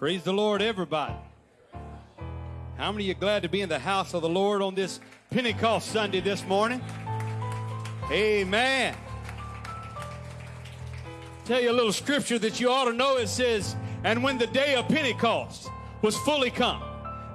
Praise the Lord, everybody. How many of you glad to be in the house of the Lord on this Pentecost Sunday this morning? Amen. Tell you a little scripture that you ought to know. It says, And when the day of Pentecost was fully come,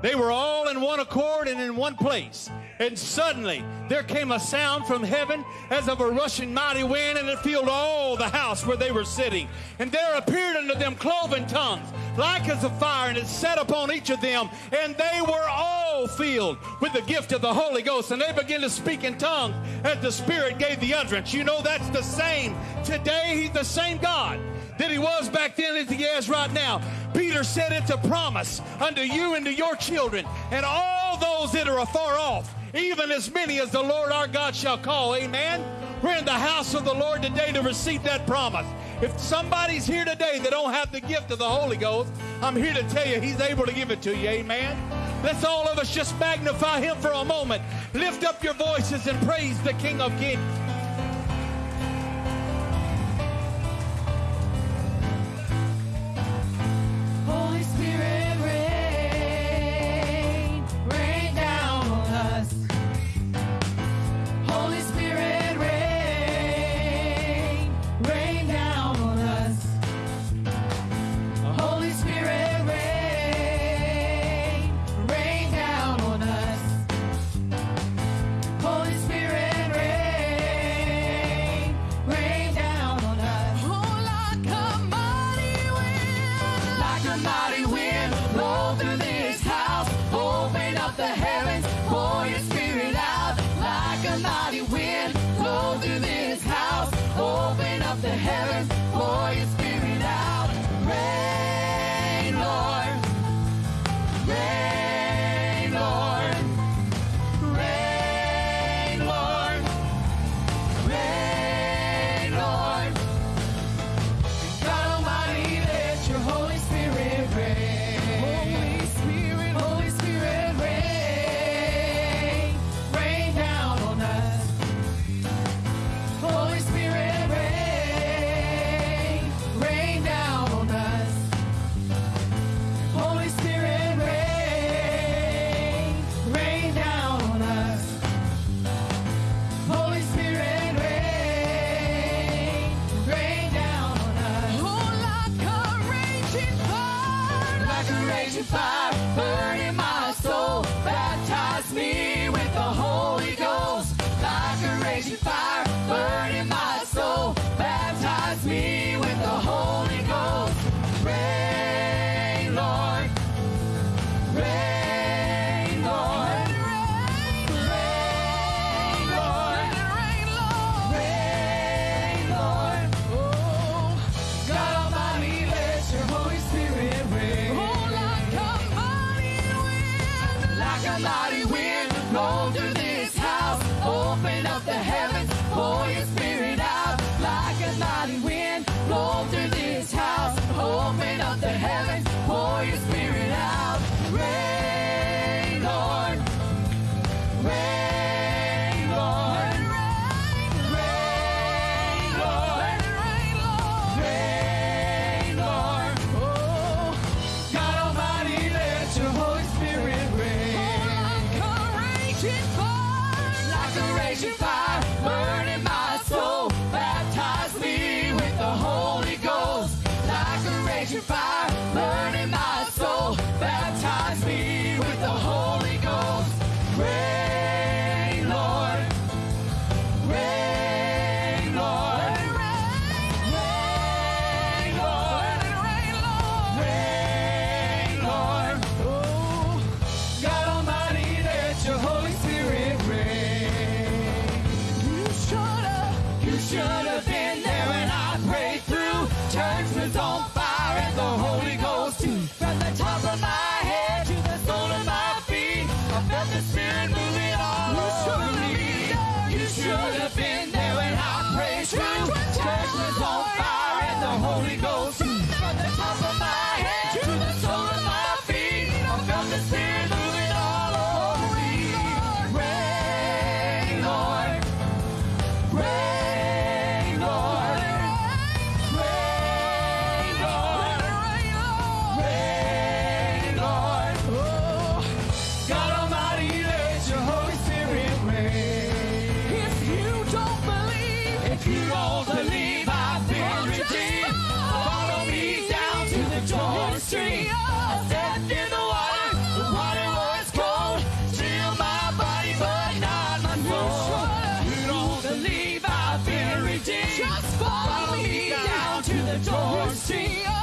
they were all in one accord and in one place. And suddenly there came a sound from heaven as of a rushing mighty wind, and it filled all the house where they were sitting. And there appeared unto them cloven tongues, like as a fire, and it set upon each of them. And they were all filled with the gift of the Holy Ghost. And they began to speak in tongues as the Spirit gave the utterance. You know, that's the same. Today, He's the same God that he was back then as he is right now. Peter said it's a promise unto you and to your children and all those that are afar off even as many as the Lord our God shall call. Amen. We're in the house of the Lord today to receive that promise. If somebody's here today that don't have the gift of the Holy Ghost, I'm here to tell you he's able to give it to you. Amen. Let's all of us just magnify him for a moment. Lift up your voices and praise the King of Kings. see.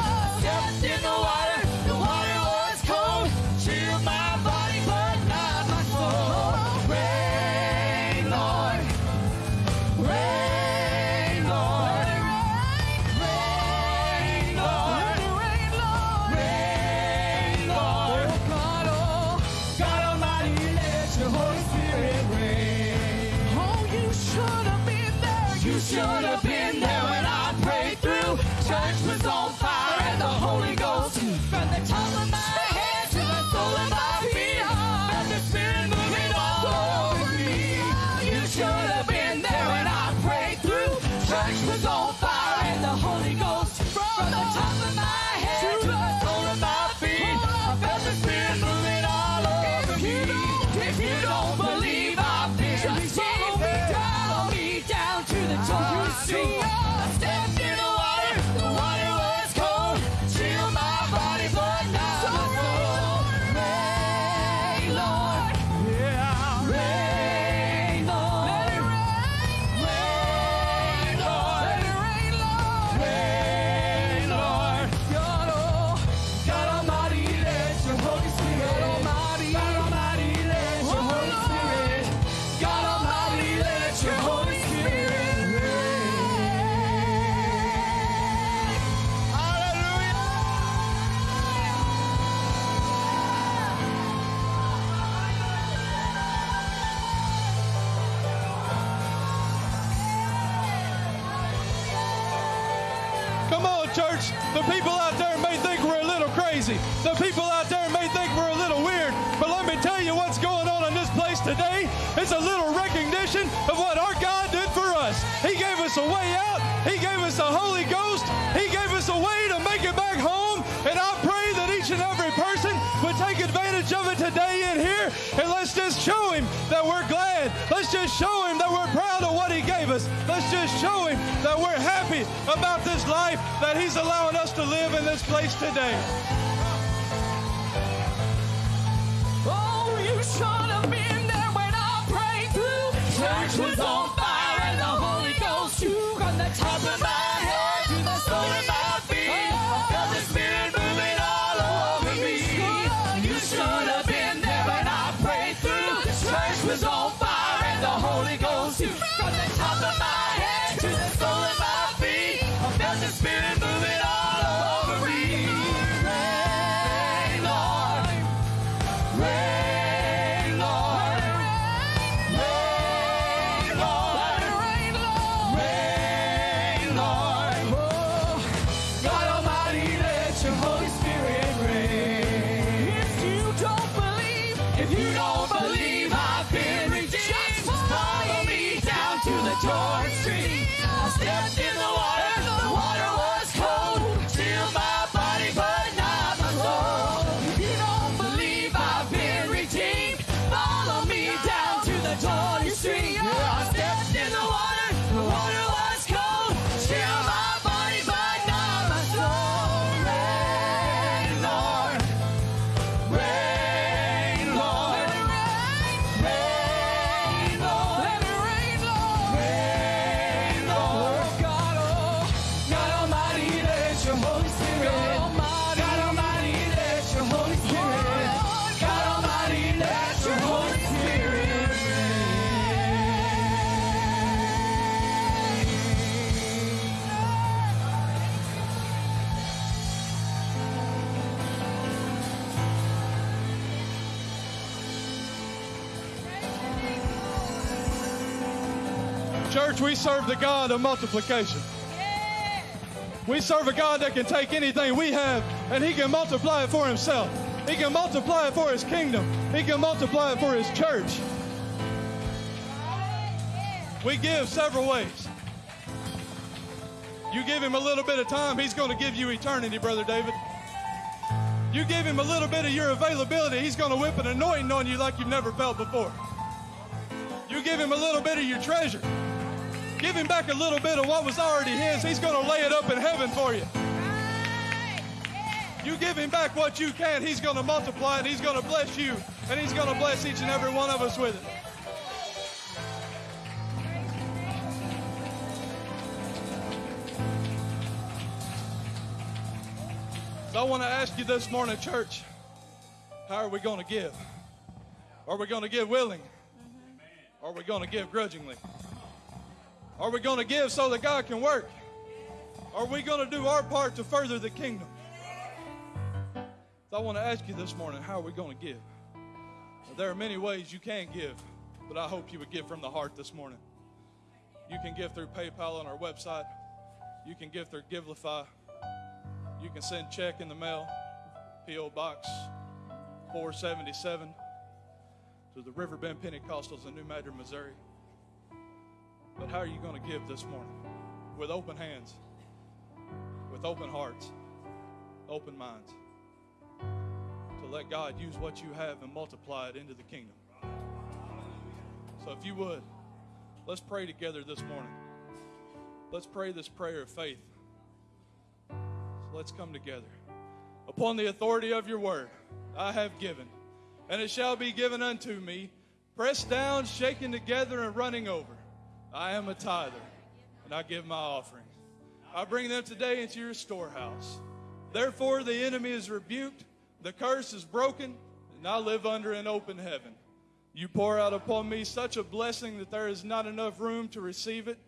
The people out there may think we're a little weird. But let me tell you what's going on in this place today. It's a little recognition of what our God did for us. He gave us a way out. He gave us the Holy Ghost. He gave us a way to make it back home. And I pray that each and every person would take advantage of it today in here. And let's just show him that we're glad. Let's just show him that we're proud of what he gave us. Let's just show him that we're happy about this life that he's allowing us to live in this place today. Church was serve the God of multiplication. We serve a God that can take anything we have and He can multiply it for Himself. He can multiply it for His kingdom. He can multiply it for His church. We give several ways. You give Him a little bit of time, He's going to give you eternity, Brother David. You give Him a little bit of your availability, He's going to whip an anointing on you like you've never felt before. You give Him a little bit of your treasure. Give him back a little bit of what was already his. He's going to lay it up in heaven for you. You give him back what you can, he's going to multiply it. He's going to bless you, and he's going to bless each and every one of us with it. So I want to ask you this morning, church, how are we going to give? Are we going to give willing? Or mm-hmm. are we going to give grudgingly? Are we going to give so that God can work? Are we going to do our part to further the kingdom? So I want to ask you this morning, how are we going to give? Well, there are many ways you can give, but I hope you would give from the heart this morning. You can give through PayPal on our website. You can give through Givelify. You can send check in the mail, P.O. Box 477 to the Riverbend Pentecostals in New Madrid, Missouri. But how are you going to give this morning? With open hands, with open hearts, open minds. To let God use what you have and multiply it into the kingdom. So if you would, let's pray together this morning. Let's pray this prayer of faith. So let's come together. Upon the authority of your word, I have given, and it shall be given unto me, pressed down, shaken together, and running over. I am a tither, and I give my offering. I bring them today into your storehouse. Therefore, the enemy is rebuked, the curse is broken, and I live under an open heaven. You pour out upon me such a blessing that there is not enough room to receive it.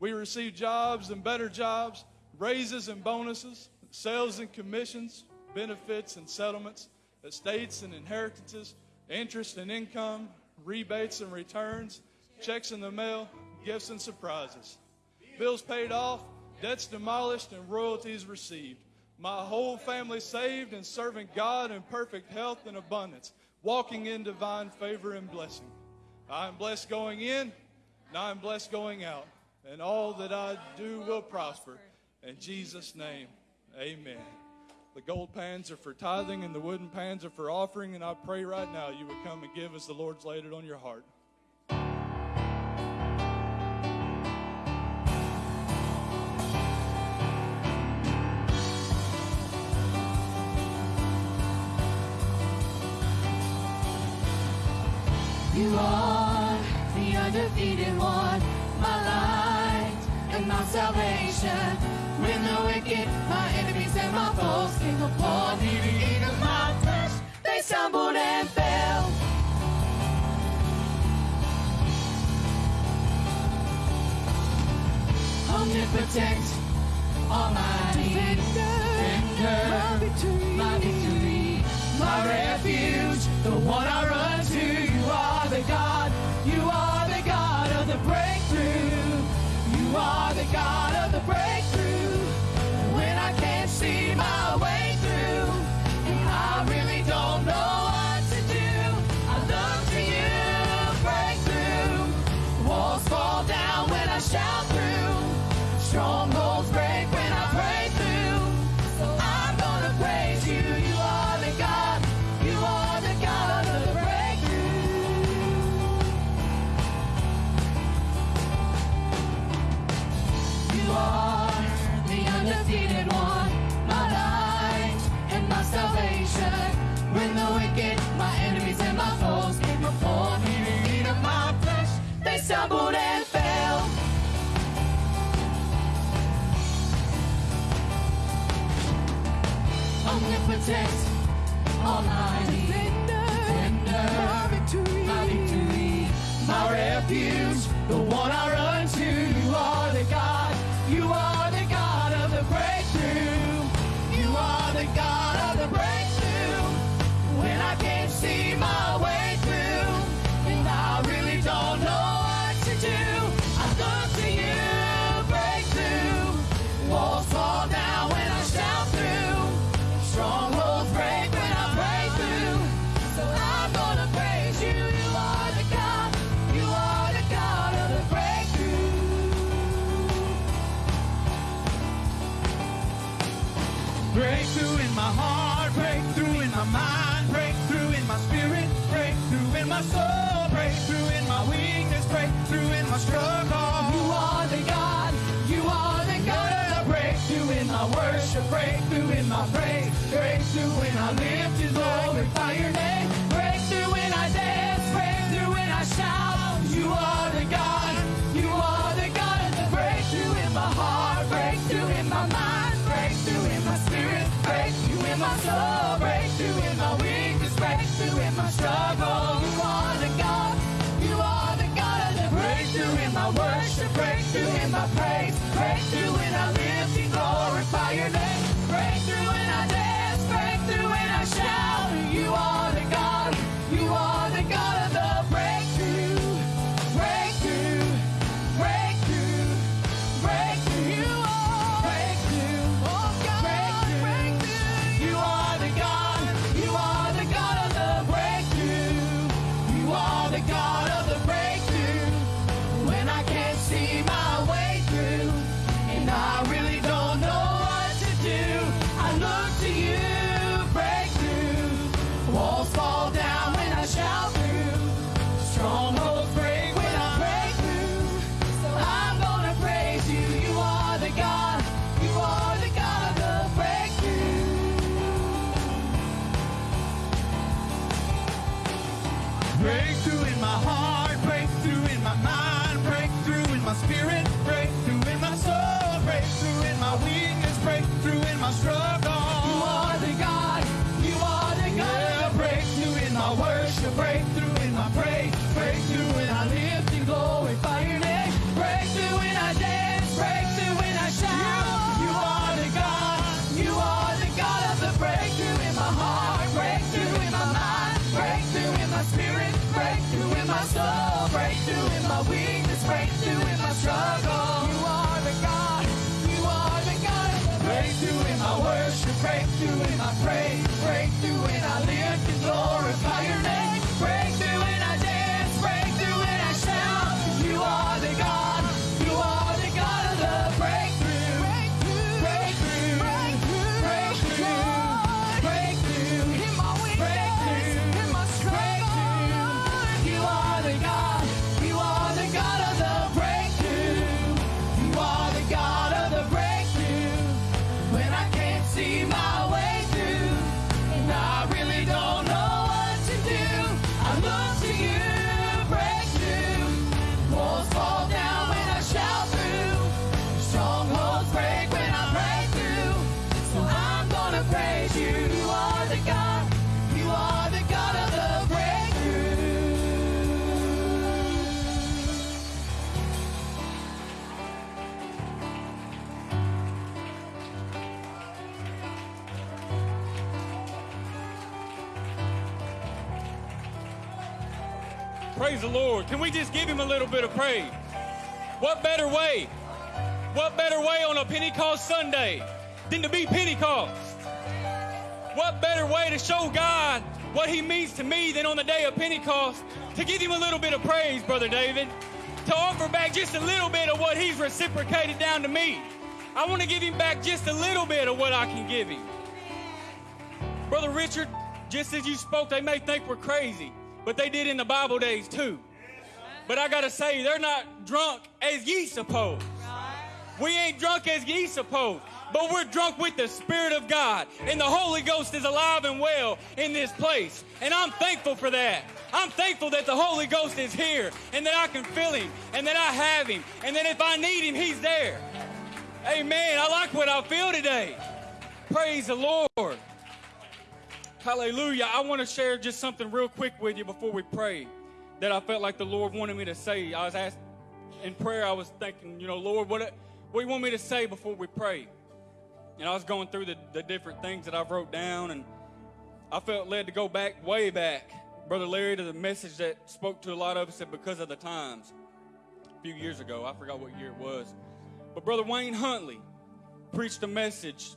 We receive jobs and better jobs, raises and bonuses, sales and commissions, benefits and settlements, estates and inheritances, interest and income, rebates and returns, checks in the mail, gifts and surprises. Bills paid off, debts demolished, and royalties received. My whole family saved and serving God in perfect health and abundance, walking in divine favor and blessing. I am blessed going in, and I am blessed going out, and all that I do will prosper. In Jesus' name, amen. The gold pans are for tithing and the wooden pans are for offering, and I pray right now you would come and give as the Lord's laid it on your heart. defeated one, my light and my salvation. When the wicked, my enemies and my foes came upon me to eat of my flesh, they stumbled and fell. Omnipotent, almighty, defender, victory. my victory, my refuge, the one I run to, you are the God breakthrough. You are the God of the breakthrough. the one I run. Breakthrough when I lift His holy Your name. Breakthrough when I dance. Breakthrough when I shout. You are the God. You are the God of the breakthrough in my heart. Breakthrough in my mind. Breakthrough in my spirit. Breakthrough in my soul. Breakthrough in my weakness. Breakthrough in my struggle. Can we just give him a little bit of praise? What better way? What better way on a Pentecost Sunday than to be Pentecost? What better way to show God what he means to me than on the day of Pentecost to give him a little bit of praise, Brother David? To offer back just a little bit of what he's reciprocated down to me. I want to give him back just a little bit of what I can give him. Brother Richard, just as you spoke, they may think we're crazy, but they did in the Bible days too. But I gotta say, they're not drunk as ye suppose. We ain't drunk as ye suppose, but we're drunk with the Spirit of God. And the Holy Ghost is alive and well in this place. And I'm thankful for that. I'm thankful that the Holy Ghost is here and that I can feel Him and that I have Him and that if I need Him, He's there. Amen. I like what I feel today. Praise the Lord. Hallelujah. I want to share just something real quick with you before we pray that I felt like the Lord wanted me to say. I was asked in prayer, I was thinking, you know, Lord, what, what do you want me to say before we pray? And I was going through the, the different things that I wrote down, and I felt led to go back, way back, Brother Larry, to the message that spoke to a lot of us at because of the times a few years ago. I forgot what year it was. But Brother Wayne Huntley preached a message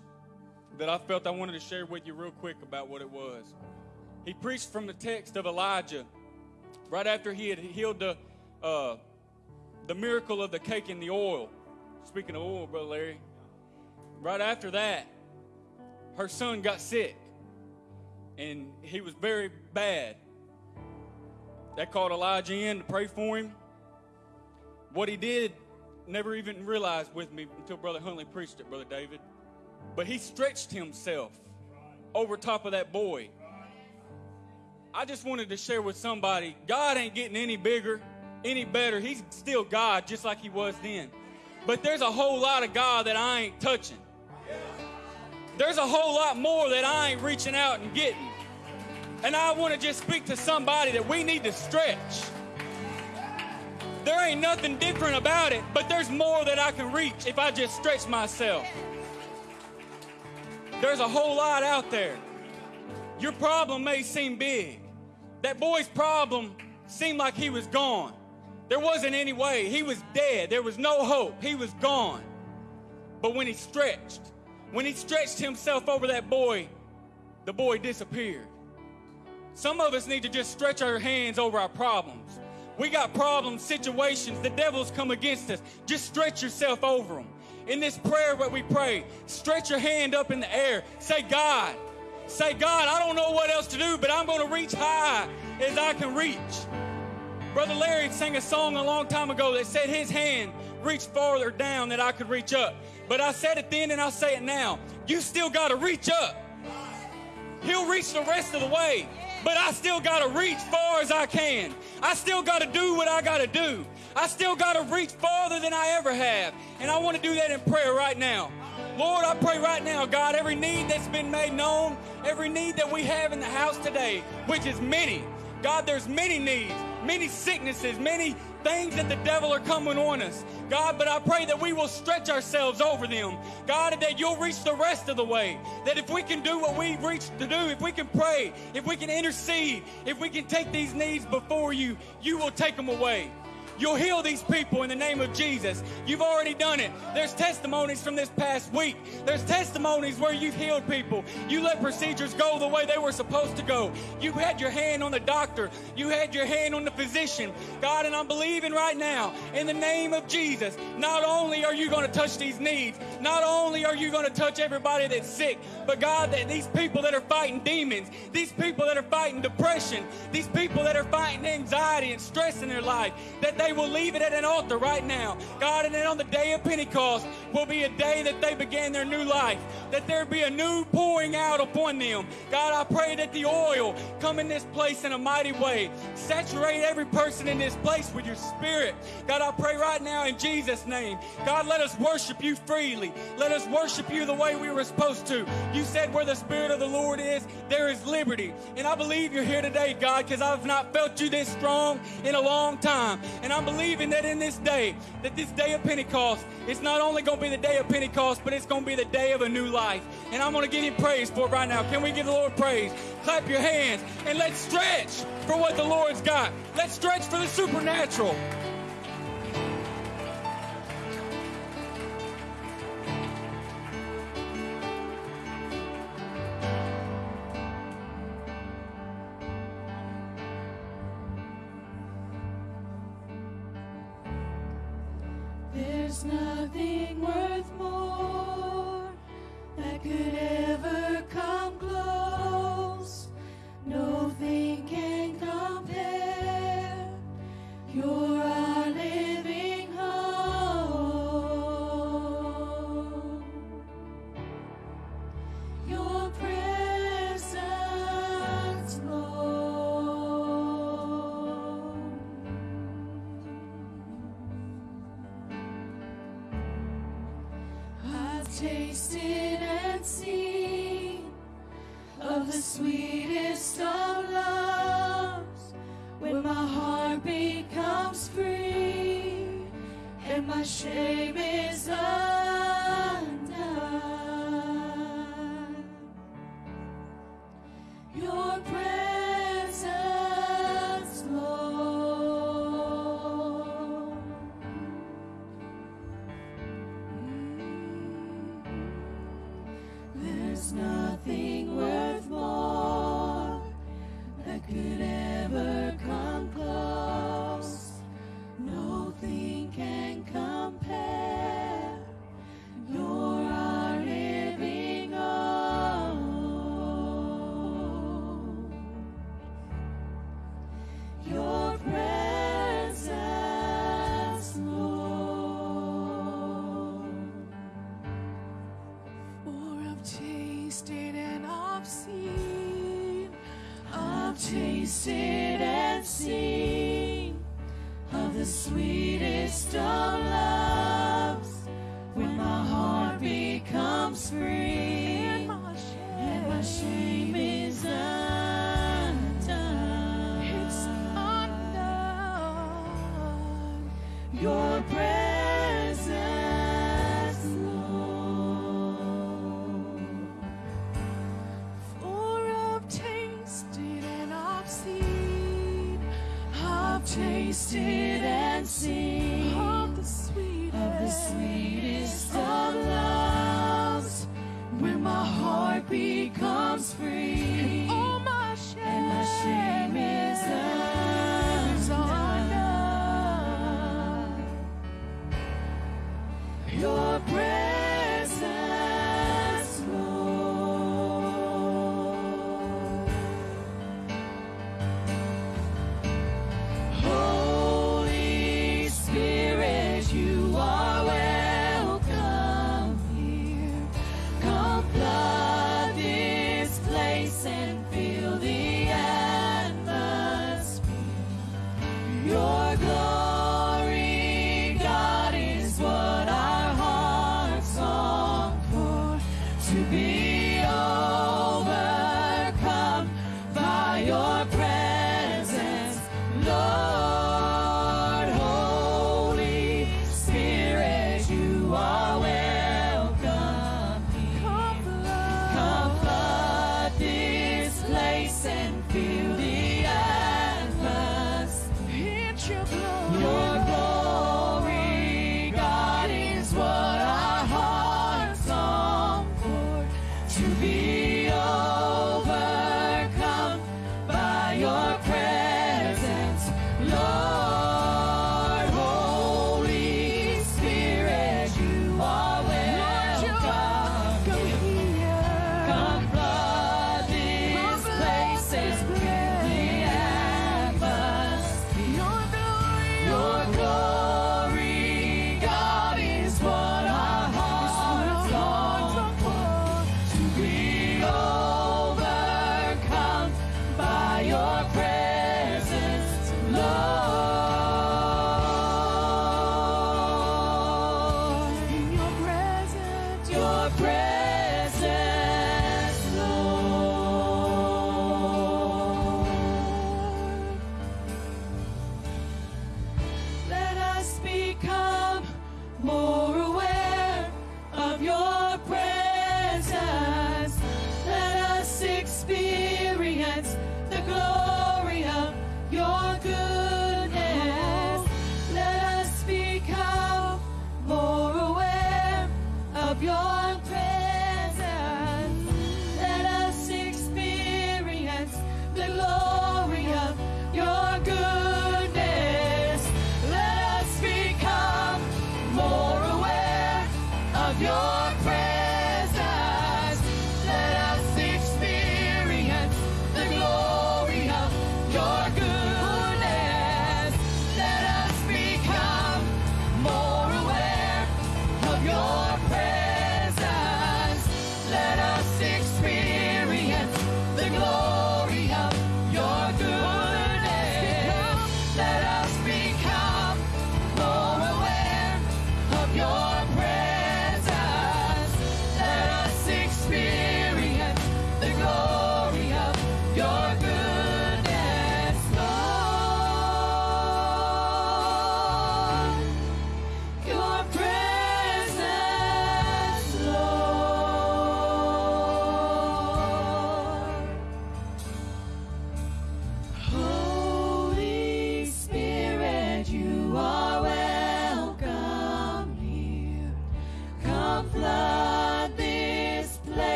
that I felt I wanted to share with you real quick about what it was. He preached from the text of Elijah right after he had healed the, uh, the miracle of the cake and the oil. Speaking of oil, Brother Larry, right after that, her son got sick and he was very bad. That called Elijah in to pray for him. What he did, never even realized with me until Brother Huntley preached it, Brother David. But he stretched himself over top of that boy. I just wanted to share with somebody God ain't getting any bigger, any better. He's still God, just like he was then. But there's a whole lot of God that I ain't touching. There's a whole lot more that I ain't reaching out and getting. And I want to just speak to somebody that we need to stretch. There ain't nothing different about it, but there's more that I can reach if I just stretch myself. There's a whole lot out there. Your problem may seem big. That boy's problem seemed like he was gone. There wasn't any way. He was dead. There was no hope. He was gone. But when he stretched, when he stretched himself over that boy, the boy disappeared. Some of us need to just stretch our hands over our problems. We got problems, situations, the devil's come against us. Just stretch yourself over them. In this prayer, what we pray, stretch your hand up in the air. Say, God, say, God, I don't know what else to do, but I'm going to reach high as I can reach. Brother Larry sang a song a long time ago that said his hand reached farther down than I could reach up. But I said it then and I'll say it now. You still got to reach up. He'll reach the rest of the way, but I still got to reach far as I can. I still got to do what I got to do. I still got to reach farther than I ever have. And I want to do that in prayer right now. Lord, I pray right now, God, every need that's been made known, every need that we have in the house today, which is many. God, there's many needs, many sicknesses, many things that the devil are coming on us. God, but I pray that we will stretch ourselves over them. God, that you'll reach the rest of the way. That if we can do what we've reached to do, if we can pray, if we can intercede, if we can take these needs before you, you will take them away. You'll heal these people in the name of Jesus. You've already done it. There's testimonies from this past week. There's testimonies where you've healed people. You let procedures go the way they were supposed to go. You had your hand on the doctor. You had your hand on the physician. God, and I'm believing right now in the name of Jesus, not only are you going to touch these needs, not only are you going to touch everybody that's sick, but God, that these people that are fighting demons, these people that are fighting depression, these people that are fighting anxiety and stress in their life, that they will leave it at an altar right now. God, and then on the day of Pentecost will be a day that they began their new life, that there be a new pouring out upon them. God, I pray that the oil come in this place in a mighty way. Saturate every person in this place with your spirit. God, I pray right now in Jesus' name. God, let us worship you freely. Let us worship you the way we were supposed to. You said where the Spirit of the Lord is, there is liberty. And I believe you're here today, God, because I've not felt you this strong in a long time. And I'm believing that in this day, that this day of Pentecost, it's not only going to be the day of Pentecost, but it's going to be the day of a new life. And I'm going to give you praise for it right now. Can we give the Lord praise? Clap your hands and let's stretch for what the Lord's got. Let's stretch for the supernatural. Nothing worth more that could ever sweetest of loves when my heart becomes free and my shame is undone. Your presence,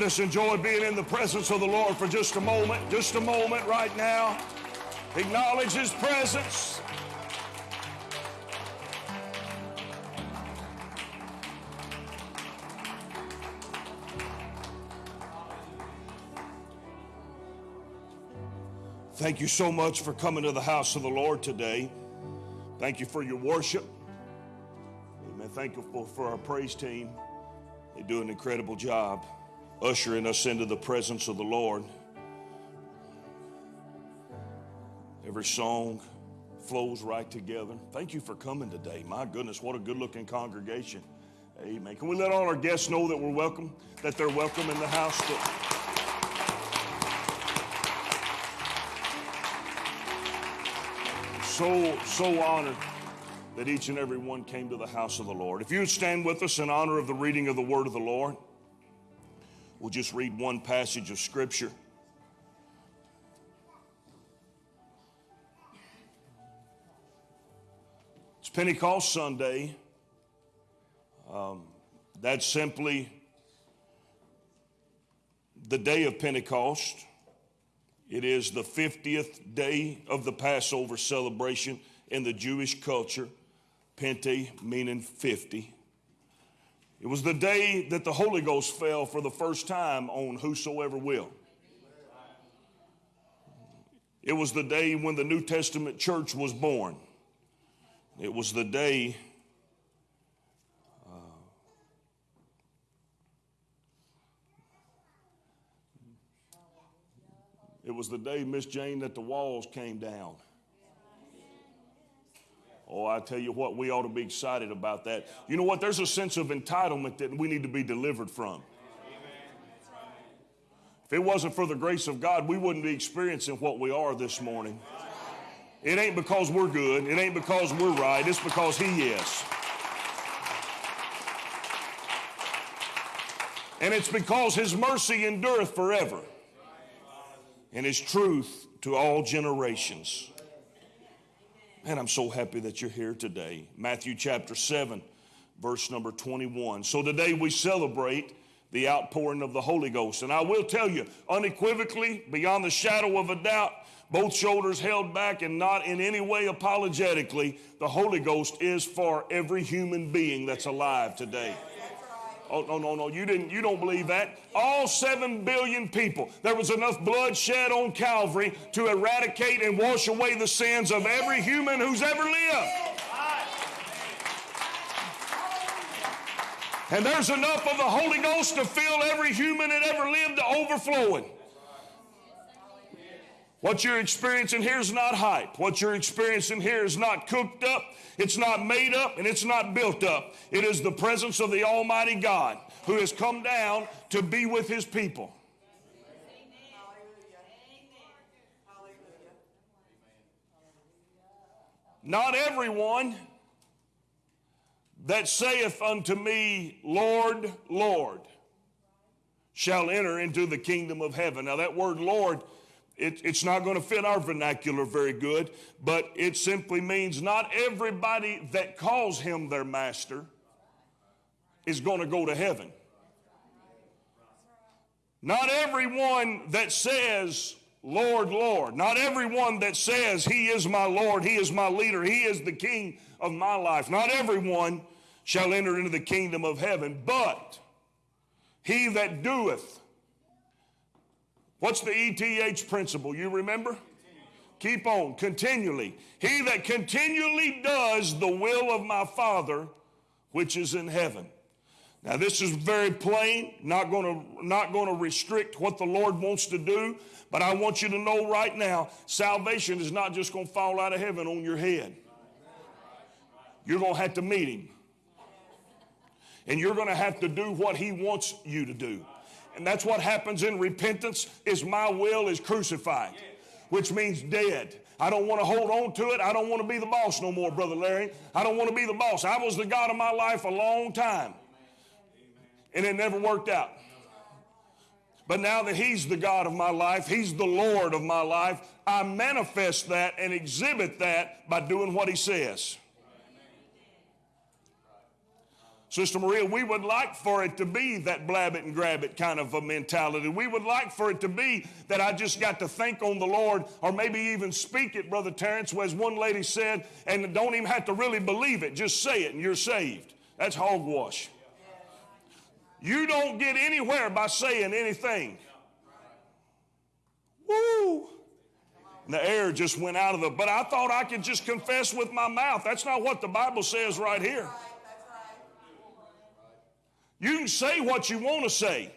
Let us enjoy being in the presence of the Lord for just a moment, just a moment right now. Acknowledge His presence. Thank you so much for coming to the house of the Lord today. Thank you for your worship. Amen. Thank you for, for our praise team. They do an incredible job ushering us into the presence of the Lord. Every song flows right together. Thank you for coming today. My goodness, what a good looking congregation. Amen. Can we let all our guests know that we're welcome, that they're welcome in the house? To... So, so honored that each and every one came to the house of the Lord. If you would stand with us in honor of the reading of the word of the Lord, we'll just read one passage of scripture. It's Pentecost Sunday. Um, that's simply the day of Pentecost. It is the 50th day of the Passover celebration in the Jewish culture. Pente meaning 50. It was the day that the Holy Ghost fell for the first time on whosoever will. It was the day when the New Testament church was born. It was the day uh, it was the day, Miss Jane, that the walls came down. Oh, I tell you what, we ought to be excited about that. You know what? There's a sense of entitlement that we need to be delivered from. If it wasn't for the grace of God, we wouldn't be experiencing what we are this morning. It ain't because we're good, it ain't because we're right, it's because He is. And it's because His mercy endureth forever and His truth to all generations. Man, I'm so happy that you're here today. Matthew chapter 7, verse number 21. So today we celebrate the outpouring of the Holy Ghost. And I will tell you, unequivocally, beyond the shadow of a doubt, both shoulders held back and not in any way apologetically, the Holy Ghost is for every human being that's alive today. Oh, no, no, no. You didn't, you don't believe that. All seven billion people. There was enough blood shed on Calvary to eradicate and wash away the sins of every human who's ever lived. And there's enough of the Holy Ghost to fill every human that ever lived to overflowing. What you're experiencing here is not hype. What you're experiencing here is not cooked up, it's not made up, and it's not built up. It is the presence of the Almighty God who has come down to be with his people. Not everyone that saith unto me, Lord, Lord, shall enter into the kingdom of heaven. Now, that word Lord it, it's not going to fit our vernacular very good, but it simply means not everybody that calls him their master is going to go to heaven. Not everyone that says, Lord, Lord, not everyone that says, He is my Lord, He is my leader, He is the King of my life, not everyone shall enter into the kingdom of heaven, but he that doeth What's the ETH principle? You remember? Keep on, continually. He that continually does the will of my Father which is in heaven. Now this is very plain, not going to not going to restrict what the Lord wants to do, but I want you to know right now, salvation is not just going to fall out of heaven on your head. You're going to have to meet him. And you're going to have to do what he wants you to do. And that's what happens in repentance is my will is crucified, which means dead. I don't want to hold on to it. I don't want to be the boss no more, Brother Larry. I don't want to be the boss. I was the God of my life a long time. And it never worked out. But now that He's the God of my life, He's the Lord of my life, I manifest that and exhibit that by doing what He says. Sister Maria, we would like for it to be that blab it and grab it kind of a mentality. We would like for it to be that I just got to think on the Lord or maybe even speak it, Brother Terrence, as one lady said, and don't even have to really believe it. Just say it and you're saved. That's hogwash. You don't get anywhere by saying anything. Woo! And the air just went out of the, but I thought I could just confess with my mouth. That's not what the Bible says right here. You can say what you want to say,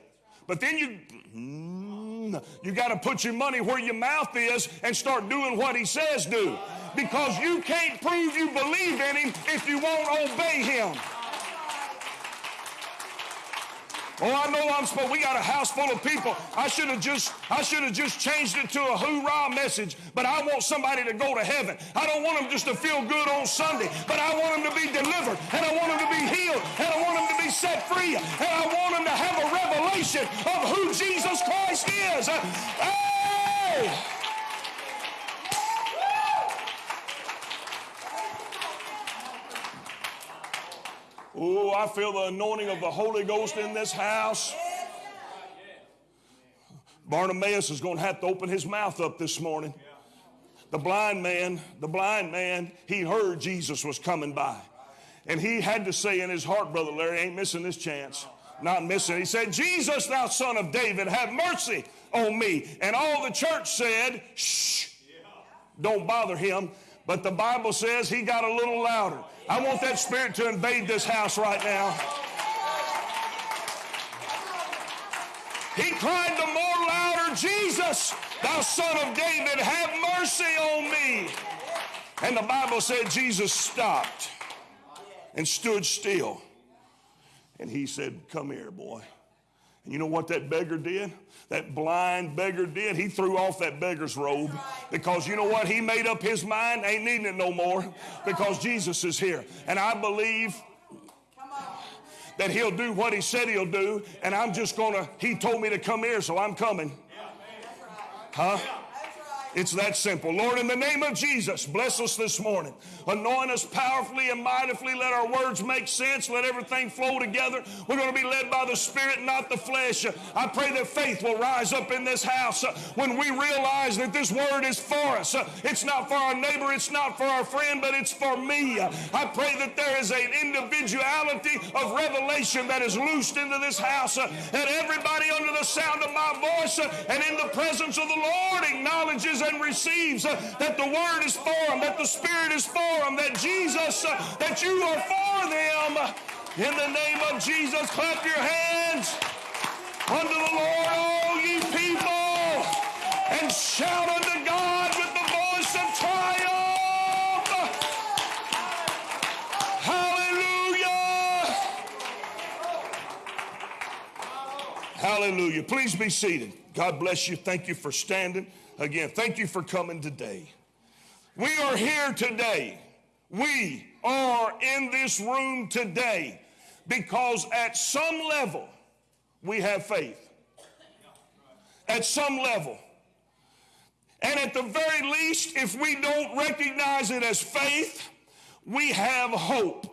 but then you mm, you got to put your money where your mouth is and start doing what he says do. Because you can't prove you believe in him if you won't obey him. Oh, I know I'm supposed. We got a house full of people. I should have just, I should have just changed it to a hoorah message. But I want somebody to go to heaven. I don't want them just to feel good on Sunday, but I want them to be delivered, and I want them to be healed, and I want them to be set free, and I want them to have a revelation of who Jesus Christ is. Hey! Oh, I feel the anointing of the Holy Ghost in this house. Bartimaeus is going to have to open his mouth up this morning. The blind man, the blind man, he heard Jesus was coming by. And he had to say in his heart, Brother Larry, ain't missing this chance. Not missing. He said, Jesus, thou son of David, have mercy on me. And all the church said, shh, don't bother him. But the Bible says he got a little louder. I want that spirit to invade this house right now. He cried the more louder, Jesus, thou son of David, have mercy on me. And the Bible said Jesus stopped and stood still. And he said, Come here, boy. And you know what that beggar did? That blind beggar did? He threw off that beggar's robe because you know what? He made up his mind, ain't needing it no more because Jesus is here. And I believe that he'll do what he said he'll do, and I'm just gonna, he told me to come here, so I'm coming. Huh? It's that simple. Lord, in the name of Jesus, bless us this morning. Anoint us powerfully and mightily. Let our words make sense. Let everything flow together. We're going to be led by the Spirit, not the flesh. I pray that faith will rise up in this house uh, when we realize that this word is for us. Uh, it's not for our neighbor, it's not for our friend, but it's for me. Uh, I pray that there is an individuality of revelation that is loosed into this house, that everybody under the sound of my voice and in the presence of the Lord acknowledges and receives uh, that the Word is for them, that the Spirit is for them, that Jesus, uh, that you are for them. In the name of Jesus, clap your hands unto the Lord, all ye people, and shout unto God with the voice of triumph. Hallelujah. Hallelujah. Please be seated. God bless you. Thank you for standing. Again, thank you for coming today. We are here today. We are in this room today because at some level we have faith. At some level. And at the very least, if we don't recognize it as faith, we have hope.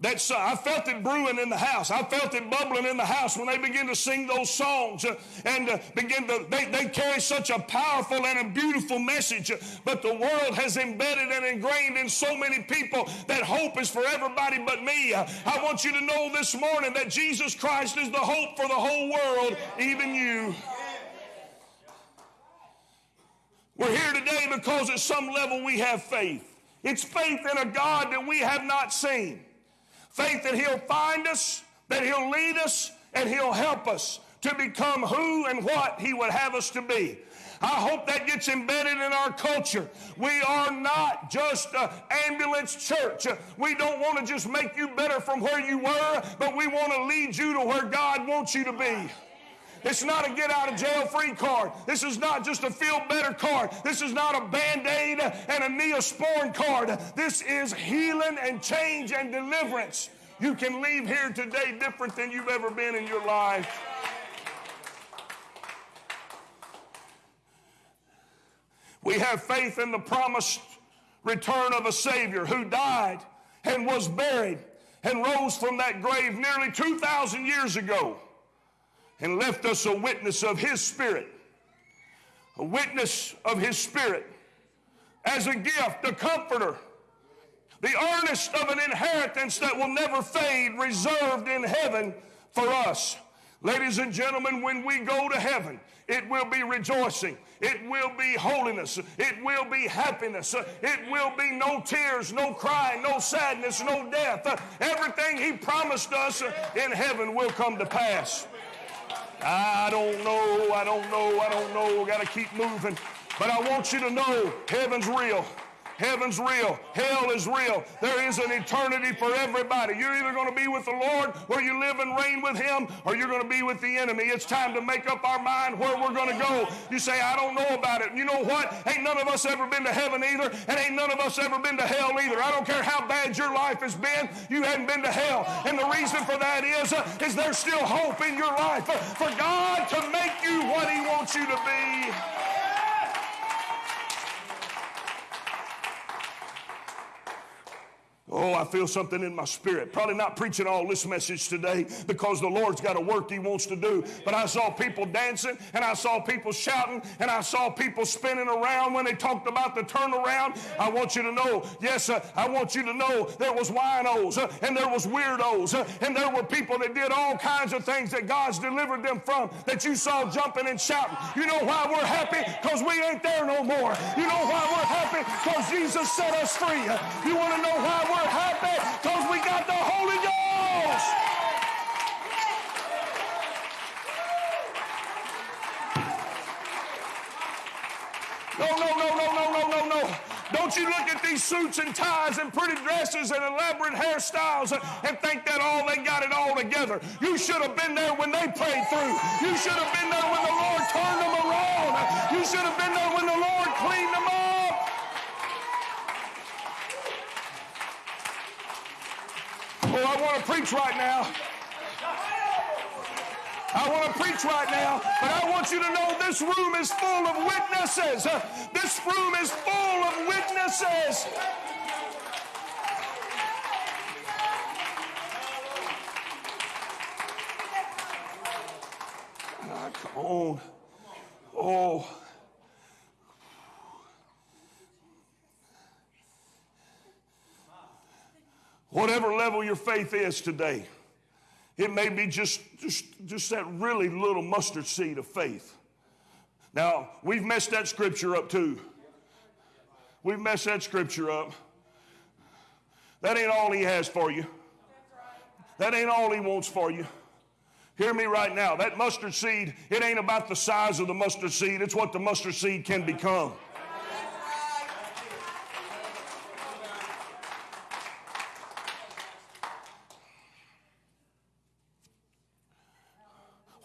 That's, uh, I felt it brewing in the house. I felt it bubbling in the house when they begin to sing those songs uh, and uh, begin to, they, they carry such a powerful and a beautiful message. but the world has embedded and ingrained in so many people that hope is for everybody but me. I want you to know this morning that Jesus Christ is the hope for the whole world, even you. We're here today because at some level we have faith. It's faith in a God that we have not seen. Faith that He'll find us, that He'll lead us, and He'll help us to become who and what He would have us to be. I hope that gets embedded in our culture. We are not just an ambulance church. We don't want to just make you better from where you were, but we want to lead you to where God wants you to be. It's not a get out of jail free card. This is not just a feel better card. This is not a band aid and a neosporin card. This is healing and change and deliverance. You can leave here today different than you've ever been in your life. We have faith in the promised return of a Savior who died and was buried and rose from that grave nearly 2,000 years ago and left us a witness of His Spirit. A witness of His Spirit as a gift, a comforter, the earnest of an inheritance that will never fade, reserved in heaven for us. Ladies and gentlemen, when we go to heaven, it will be rejoicing. It will be holiness. It will be happiness. It will be no tears, no crying, no sadness, no death. Everything He promised us in heaven will come to pass. I don't know, I don't know, I don't know. Got to keep moving. But I want you to know heaven's real. Heaven's real. Hell is real. There is an eternity for everybody. You're either going to be with the Lord where you live and reign with Him, or you're going to be with the enemy. It's time to make up our mind where we're going to go. You say, I don't know about it. You know what? Ain't none of us ever been to heaven either, and ain't none of us ever been to hell either. I don't care how bad your life has been, you haven't been to hell. And the reason for that is, uh, is there's still hope in your life uh, for God to make you what He wants you to be. Oh, I feel something in my spirit. Probably not preaching all this message today because the Lord's got a work He wants to do. But I saw people dancing and I saw people shouting and I saw people spinning around when they talked about the turnaround. I want you to know, yes, uh, I want you to know there was winos uh, and there was weirdos uh, and there were people that did all kinds of things that God's delivered them from that you saw jumping and shouting. You know why we're happy? Because we ain't there no more. You know why we're happy? Because Jesus set us free. You want to know why we're Because we got the Holy Ghost. No, no, no, no, no, no, no, no. Don't you look at these suits and ties and pretty dresses and elaborate hairstyles and think that all they got it all together. You should have been there when they prayed through. You should have been there when the Lord turned them around. You should have been there when the Lord cleaned them up. I want to preach right now. I want to preach right now, but I want you to know this room is full of witnesses. This room is full of witnesses. Ah, come on. Oh. Whatever level your faith is today, it may be just, just, just that really little mustard seed of faith. Now, we've messed that scripture up too. We've messed that scripture up. That ain't all he has for you. That ain't all he wants for you. Hear me right now. That mustard seed, it ain't about the size of the mustard seed, it's what the mustard seed can become.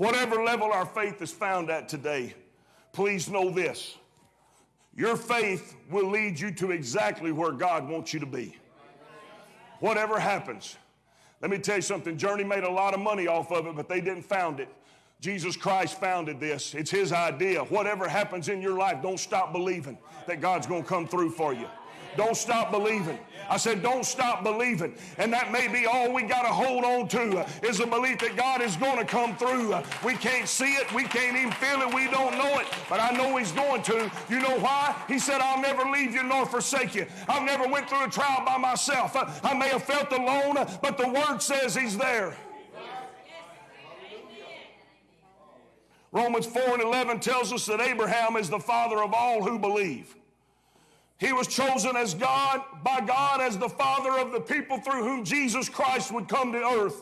Whatever level our faith is found at today, please know this. Your faith will lead you to exactly where God wants you to be. Whatever happens. Let me tell you something. Journey made a lot of money off of it, but they didn't found it. Jesus Christ founded this. It's his idea. Whatever happens in your life, don't stop believing that God's going to come through for you. Don't stop believing. I said, don't stop believing. And that may be all we got to hold on to uh, is a belief that God is going to come through. Uh, we can't see it. We can't even feel it. We don't know it. But I know He's going to. You know why? He said, I'll never leave you nor forsake you. I've never went through a trial by myself. Uh, I may have felt alone, but the Word says He's there. Romans 4 and 11 tells us that Abraham is the father of all who believe. He was chosen as God, by God, as the father of the people through whom Jesus Christ would come to earth.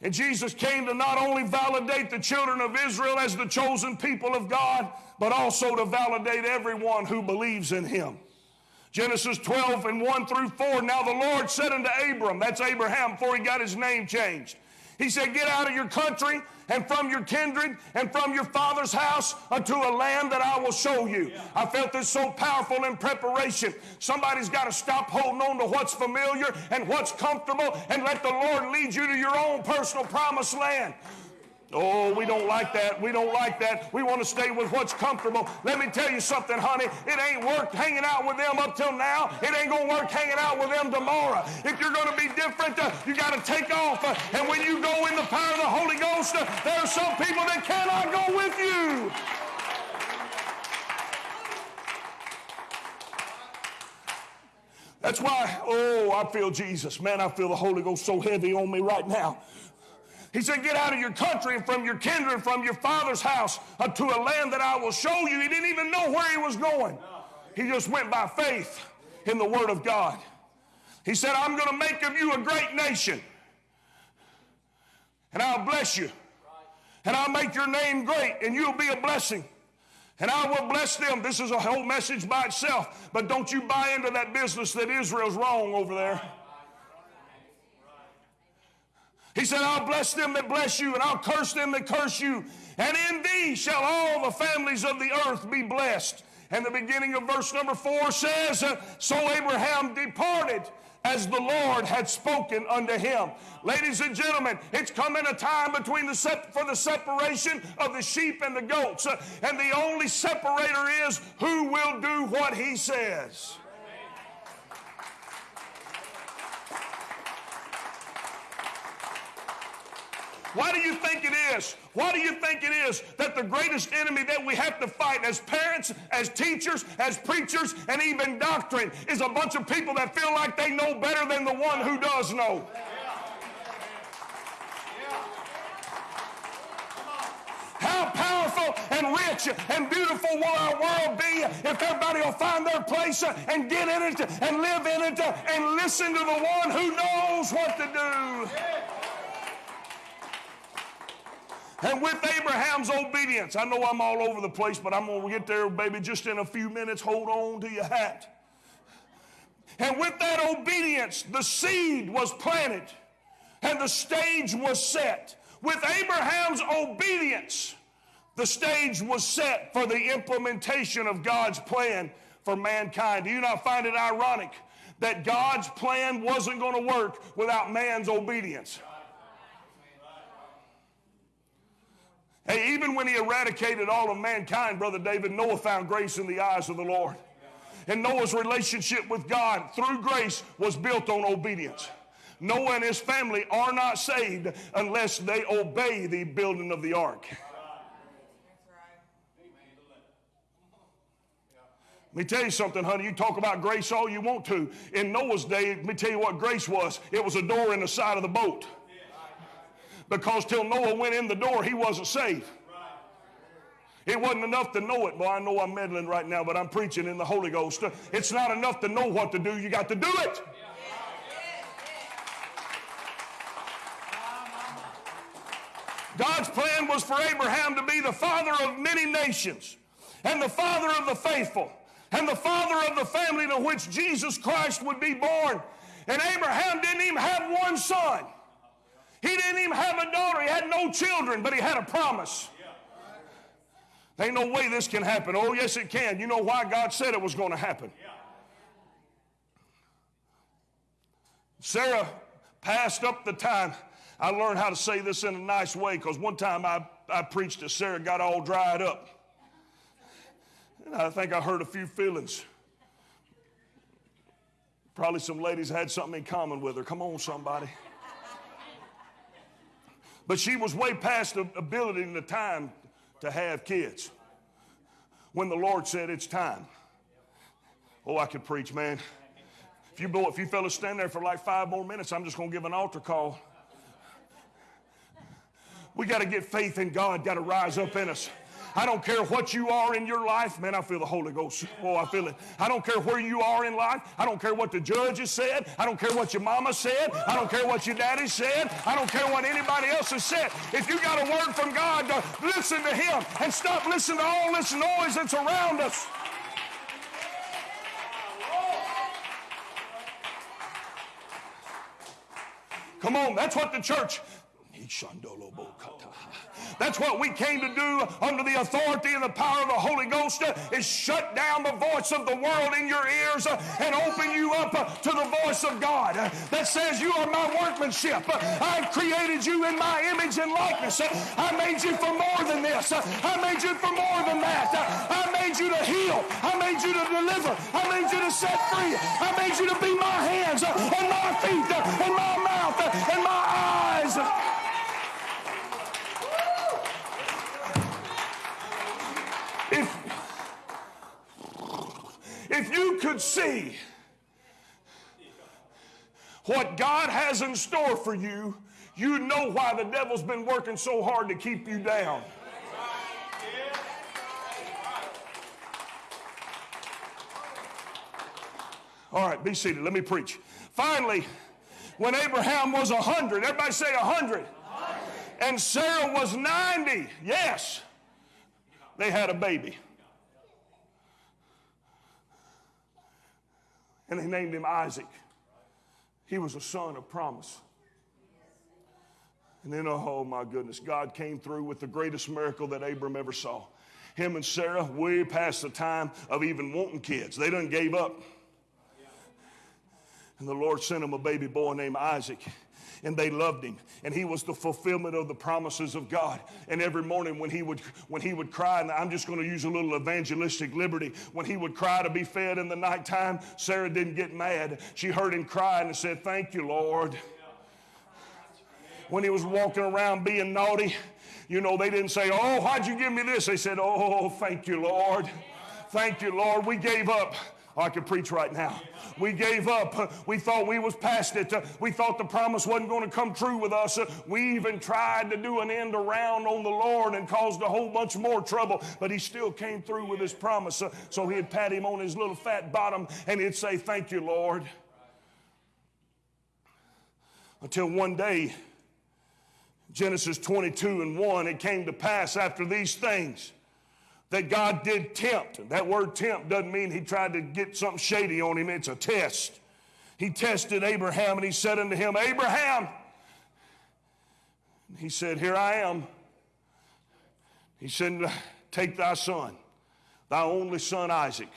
And Jesus came to not only validate the children of Israel as the chosen people of God, but also to validate everyone who believes in him. Genesis 12 and 1 through 4. Now the Lord said unto Abram, that's Abraham before he got his name changed. He said, Get out of your country and from your kindred and from your father's house unto a land that I will show you. I felt this so powerful in preparation. Somebody's got to stop holding on to what's familiar and what's comfortable and let the Lord lead you to your own personal promised land. Oh, we don't like that. We don't like that. We want to stay with what's comfortable. Let me tell you something, honey. It ain't worked hanging out with them up till now. It ain't going to work hanging out with them tomorrow. If you're going to be different, uh, you got to take off. Uh, and when you go in the power of the Holy Ghost, uh, there are some people that cannot go with you. That's why, oh, I feel Jesus. Man, I feel the Holy Ghost so heavy on me right now. He said, Get out of your country and from your kindred from your father's house uh, unto a land that I will show you. He didn't even know where he was going. He just went by faith in the Word of God. He said, I'm going to make of you a great nation, and I'll bless you, and I'll make your name great, and you'll be a blessing. And I will bless them. This is a whole message by itself. But don't you buy into that business that Israel's wrong over there. He said, I'll bless them that bless you, and I'll curse them that curse you. And in thee shall all the families of the earth be blessed. And the beginning of verse number four says, So Abraham departed as the Lord had spoken unto him. Ladies and gentlemen, it's coming a time between the for the separation of the sheep and the goats. and the only separator is who will do what he says. Why do you think it is? Why do you think it is that the greatest enemy that we have to fight as parents, as teachers, as preachers, and even doctrine is a bunch of people that feel like they know better than the one who does know? How powerful and rich and beautiful will our world be if everybody will find their place and get in it and live in it and listen to the one who knows what to do. And with Abraham's obedience, I know I'm all over the place, but I'm going to get there, baby, just in a few minutes. Hold on to your hat. And with that obedience, the seed was planted and the stage was set. With Abraham's obedience, the stage was set for the implementation of God's plan for mankind. Do you not find it ironic that God's plan wasn't going to work without man's obedience? Hey, even when he eradicated all of mankind, Brother David, Noah found grace in the eyes of the Lord. And Noah's relationship with God through grace was built on obedience. Noah and his family are not saved unless they obey the building of the ark. Let me tell you something, honey. You talk about grace all you want to. In Noah's day, let me tell you what grace was it was a door in the side of the boat because till Noah went in the door, he wasn't saved. It wasn't enough to know it. Boy, I know I'm meddling right now, but I'm preaching in the Holy Ghost. It's not enough to know what to do, you got to do it. God's plan was for Abraham to be the father of many nations and the father of the faithful and the father of the family to which Jesus Christ would be born. And Abraham didn't even have one son. He didn't even have a daughter. He had no children, but he had a promise. There ain't no way this can happen. Oh, yes, it can. You know why God said it was going to happen. Sarah passed up the time. I learned how to say this in a nice way because one time I, I preached to Sarah, got all dried up. And I think I hurt a few feelings. Probably some ladies had something in common with her. Come on, somebody. But she was way past the ability and the time to have kids when the Lord said it's time. Oh, I could preach, man. If you, if you fellas stand there for like five more minutes, I'm just going to give an altar call. We got to get faith in God, got to rise up in us. I don't care what you are in your life. Man, I feel the Holy Ghost. Oh, I feel it. I don't care where you are in life. I don't care what the judge has said. I don't care what your mama said. I don't care what your daddy said. I don't care what anybody else has said. If you got a word from God, uh, listen to Him and stop listening to all this noise that's around us. Come on, that's what the church That's what we came to do under the authority and the power of the Holy Ghost is shut down the voice of the world in your ears and open you up to the voice of God that says you are my workmanship. I've created you in my image and likeness. I made you for more than this. I made you for more than that. I made you to heal. I made you to deliver. I made you to set free. I made you to be my hands and my feet and my mouth and my eyes. If you could see what God has in store for you, you know why the devil's been working so hard to keep you down. All right, be seated. Let me preach. Finally, when Abraham was a hundred, everybody say a hundred, and Sarah was 90, yes, they had a baby. And they named him Isaac. He was a son of promise. And then, oh my goodness, God came through with the greatest miracle that Abram ever saw. Him and Sarah, way past the time of even wanting kids. They done gave up. And the Lord sent him a baby boy named Isaac. And they loved him. And he was the fulfillment of the promises of God. And every morning when he would when he would cry, and I'm just going to use a little evangelistic liberty, when he would cry to be fed in the nighttime, Sarah didn't get mad. She heard him crying and said, Thank you, Lord. When he was walking around being naughty, you know, they didn't say, Oh, why'd you give me this? They said, Oh, thank you, Lord. Thank you, Lord. We gave up. I could preach right now. We gave up. We thought we was past it. We thought the promise wasn't going to come true with us. We even tried to do an end around on the Lord and caused a whole bunch more trouble, but he still came through with his promise. So he'd pat him on his little fat bottom and he'd say, Thank you, Lord. Until one day, Genesis 22 and 1, it came to pass after these things that God did tempt. That word tempt doesn't mean he tried to get something shady on him, it's a test. He tested Abraham and he said unto him, Abraham, he said, Here I am. He said, Take thy son, thy only son Isaac,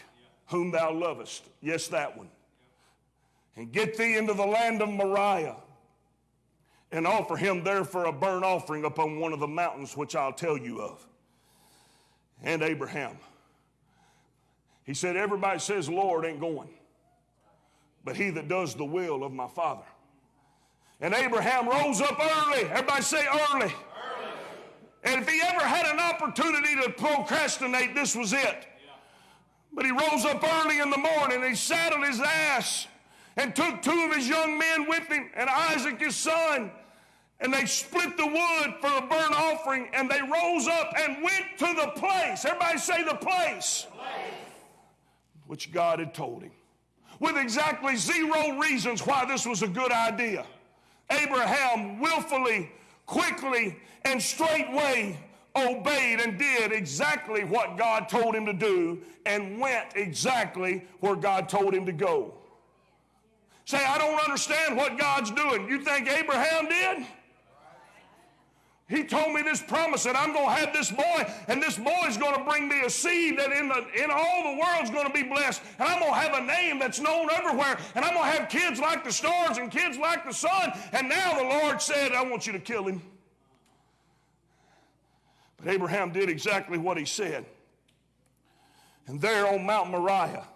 whom thou lovest. Yes, that one. And get thee into the land of Moriah and offer him there for a burnt offering upon one of the mountains which I'll tell you of and Abraham. He said, Everybody says Lord ain't going, but he that does the will of my Father. And Abraham rose up early. Everybody say early. early. And if he ever had an opportunity to procrastinate, this was it. But he rose up early in the morning he saddled his ass and took two of his young men with him and Isaac his son and they split the wood for a burnt offering and they rose up and went to the place. Everybody say the place. place. Which God had told him. With exactly zero reasons why this was a good idea. Abraham willfully, quickly, and straightway obeyed and did exactly what God told him to do and went exactly where God told him to go. Say, I don't understand what God's doing. You think Abraham did? He told me this promise that I'm going to have this boy, and this boy is going to bring me a seed that in, the, in all the world's going to be blessed. And I'm going to have a name that's known everywhere. And I'm going to have kids like the stars and kids like the sun. And now the Lord said, I want you to kill him. But Abraham did exactly what he said. And there on Mount Moriah,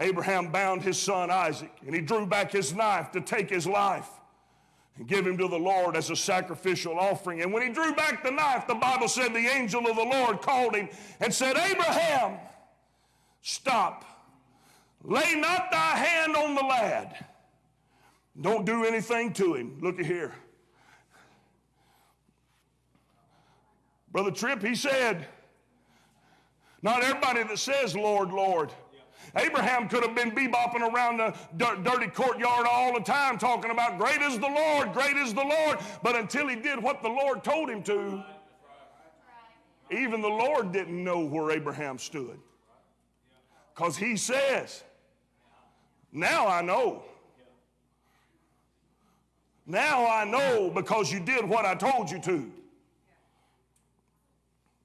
Abraham bound his son Isaac, and he drew back his knife to take his life and give him to the Lord as a sacrificial offering. And when he drew back the knife, the Bible said the angel of the Lord called him and said, Abraham, stop. Lay not thy hand on the lad. Don't do anything to him. Look at here. Brother Tripp, he said, not everybody that says, Lord, Lord Abraham could have been bebopping around the dirty courtyard all the time talking about great is the Lord, great is the Lord. But until he did what the Lord told him to, even the Lord didn't know where Abraham stood. Because he says, Now I know. Now I know because you did what I told you to.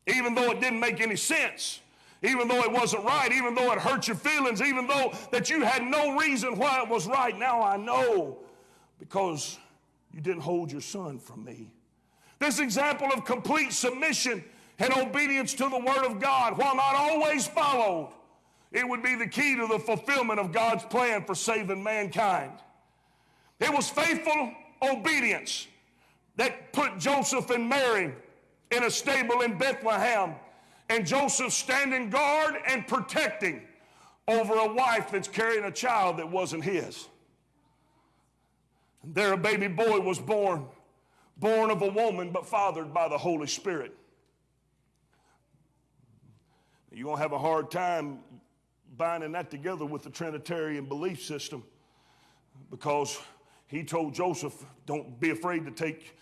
Even though it didn't make any sense, even though it wasn't right, even though it hurt your feelings, even though that you had no reason why it was right, now I know because you didn't hold your son from me. This example of complete submission and obedience to the Word of God, while not always followed, it would be the key to the fulfillment of God's plan for saving mankind. It was faithful obedience that put Joseph and Mary in a stable in Bethlehem, and Joseph standing guard and protecting over a wife that's carrying a child that wasn't his. And there a baby boy was born born of a woman but fathered by the Holy Spirit. You're going to have a hard time binding that together with the Trinitarian belief system because he told Joseph, Don't be afraid to take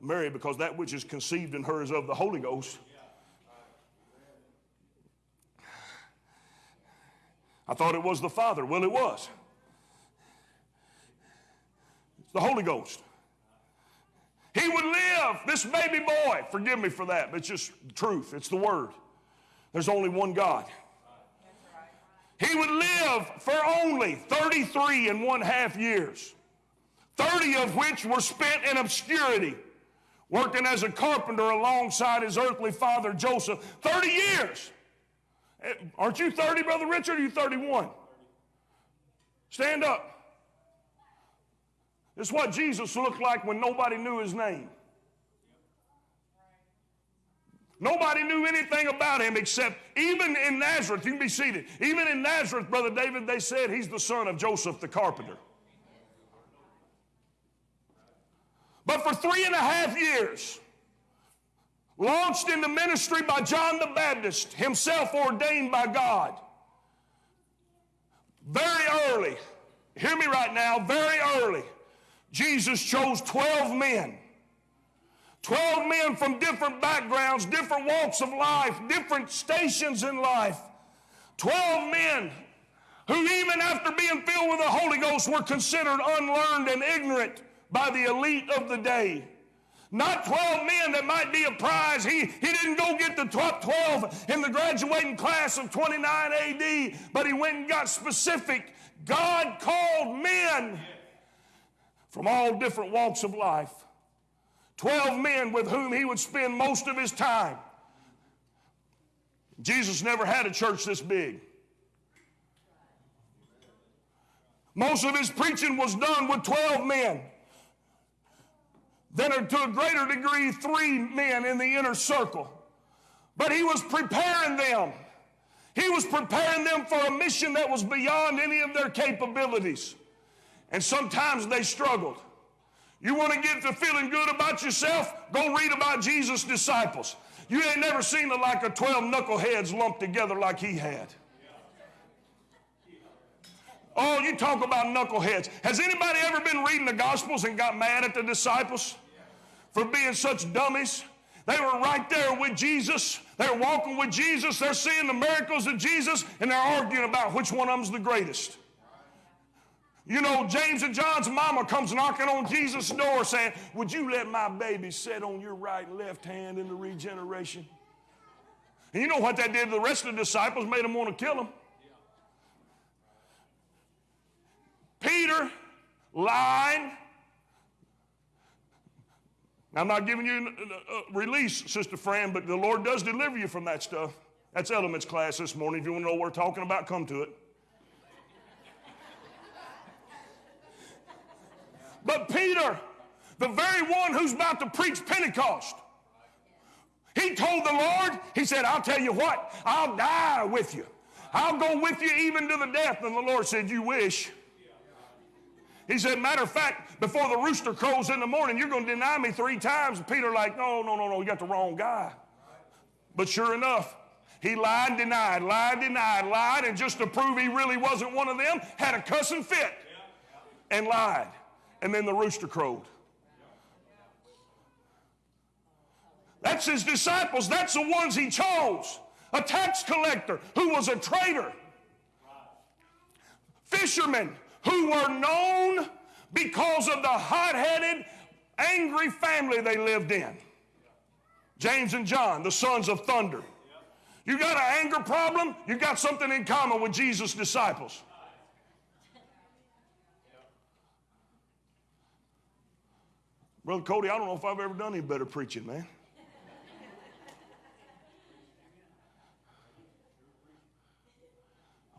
Mary because that which is conceived in her is of the Holy Ghost. I thought it was the Father. Well, it was. It's the Holy Ghost. He would live, this baby boy. Forgive me for that, but it's just truth. It's the word. There's only one God. He would live for only 33 and one half years, 30 of which were spent in obscurity, working as a carpenter alongside his earthly father Joseph. 30 years. Eh, aren't you 30, Brother Richard? Are you 31? Stand up. It's what Jesus looked like when nobody knew his name. Nobody knew anything about him except even in Nazareth, you can be seated. Even in Nazareth, Brother David, they said he's the son of Joseph the carpenter. But for three and a half years, launched into ministry by John the Baptist, himself ordained by God, very early, hear me right now, very early, Jesus chose 12 men. 12 men from different backgrounds, different walks of life, different stations in life. 12 men who, even after being filled with the Holy Ghost, were considered unlearned and ignorant by the elite of the day. Not 12 men that might be a prize. He, he didn't go get the top 12 in the graduating class of 29 AD, but he went and got specific. God called men from all different walks of life. Twelve men with whom he would spend most of his time. Jesus never had a church this big. Most of his preaching was done with 12 men. Then, to a greater degree, three men in the inner circle. But he was preparing them. He was preparing them for a mission that was beyond any of their capabilities. And sometimes they struggled. You want to get to feeling good about yourself? Go read about Jesus' disciples. You ain't never seen it like a 12 knuckleheads lumped together like he had. Oh, you talk about knuckleheads. Has anybody ever been reading the Gospels and got mad at the disciples for being such dummies? They were right there with Jesus. They're walking with Jesus. They're seeing the miracles of Jesus, and they're arguing about which one of them's the greatest. You know, James and John's mama comes knocking on Jesus' door saying, Would you let my baby sit on your right and left hand in the regeneration? And you know what that did to the rest of the disciples? Made them want to kill him. Peter lied. I'm not giving you a uh, release, Sister Fran, but the Lord does deliver you from that stuff. That's elements class this morning. If you want to know what we're talking about, come to it. But Peter, the very one who's about to preach Pentecost, he told the Lord, he said, I'll tell you what, I'll die with you. I'll go with you even to the death. And the Lord said, You wish. He said, Matter of fact, before the rooster crows in the morning, you're going to deny me three times. And Peter, like, No, no, no, no, you got the wrong guy. But sure enough, he lied, denied, lied, denied, lied, and just to prove he really wasn't one of them, had a cussing fit and lied and then the rooster crowed. That's his disciples. That's the ones he chose. A tax collector who was a traitor. Fishermen who were known because of the hot headed, angry family they lived in. James and John, the sons of thunder. You got an anger problem, you got something in common with Jesus' disciples. Brother Cody, I don't know if I've ever done any better preaching, man.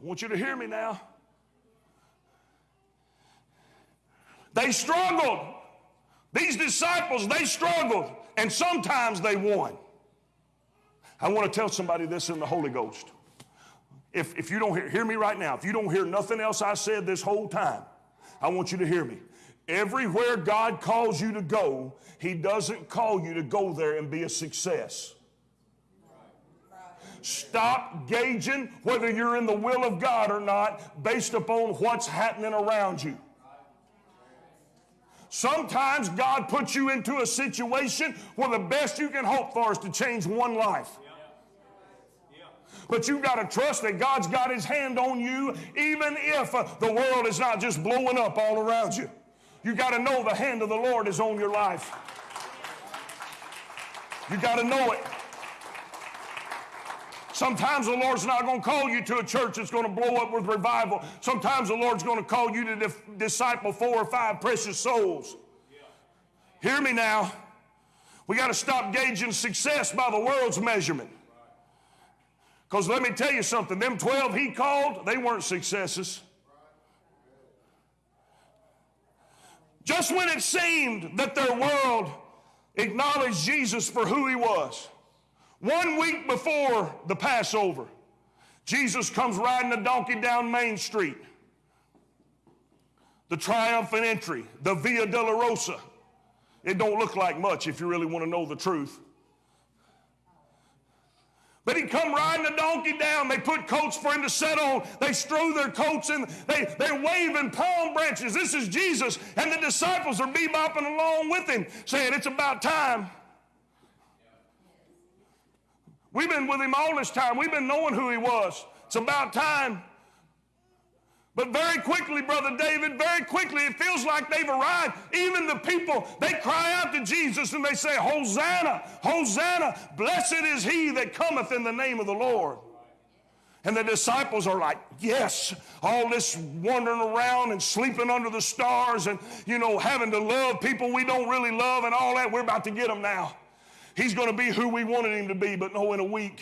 I want you to hear me now. They struggled. These disciples, they struggled, and sometimes they won. I want to tell somebody this in the Holy Ghost. If, if you don't hear, hear me right now, if you don't hear nothing else I said this whole time, I want you to hear me. Everywhere God calls you to go, He doesn't call you to go there and be a success. Stop gauging whether you're in the will of God or not based upon what's happening around you. Sometimes God puts you into a situation where the best you can hope for is to change one life. But you've got to trust that God's got His hand on you, even if uh, the world is not just blowing up all around you. You got to know the hand of the Lord is on your life. You got to know it. Sometimes the Lord's not going to call you to a church that's going to blow up with revival. Sometimes the Lord's going to call you to disciple four or five precious souls. Hear me now. We got to stop gauging success by the world's measurement. Because let me tell you something, them 12 he called, they weren't successes. Just when it seemed that their world acknowledged Jesus for who he was, one week before the Passover, Jesus comes riding a donkey down Main Street. The triumphant entry, the Via Dolorosa. It don't look like much if you really want to know the truth. But he come riding a donkey down. They put coats for him to sit on. They strew their coats and they, they're waving palm branches. This is Jesus. And the disciples are bebopping along with him, saying, It's about time. We've been with him all this time. We've been knowing who he was. It's about time. But very quickly, Brother David, very quickly, it feels like they've arrived. Even the people, they cry out to Jesus and they say, Hosanna, Hosanna, blessed is he that cometh in the name of the Lord. And the disciples are like, yes, all this wandering around and sleeping under the stars and, you know, having to love people we don't really love and all that, we're about to get them now. He's going to be who we wanted him to be, but no, in a week.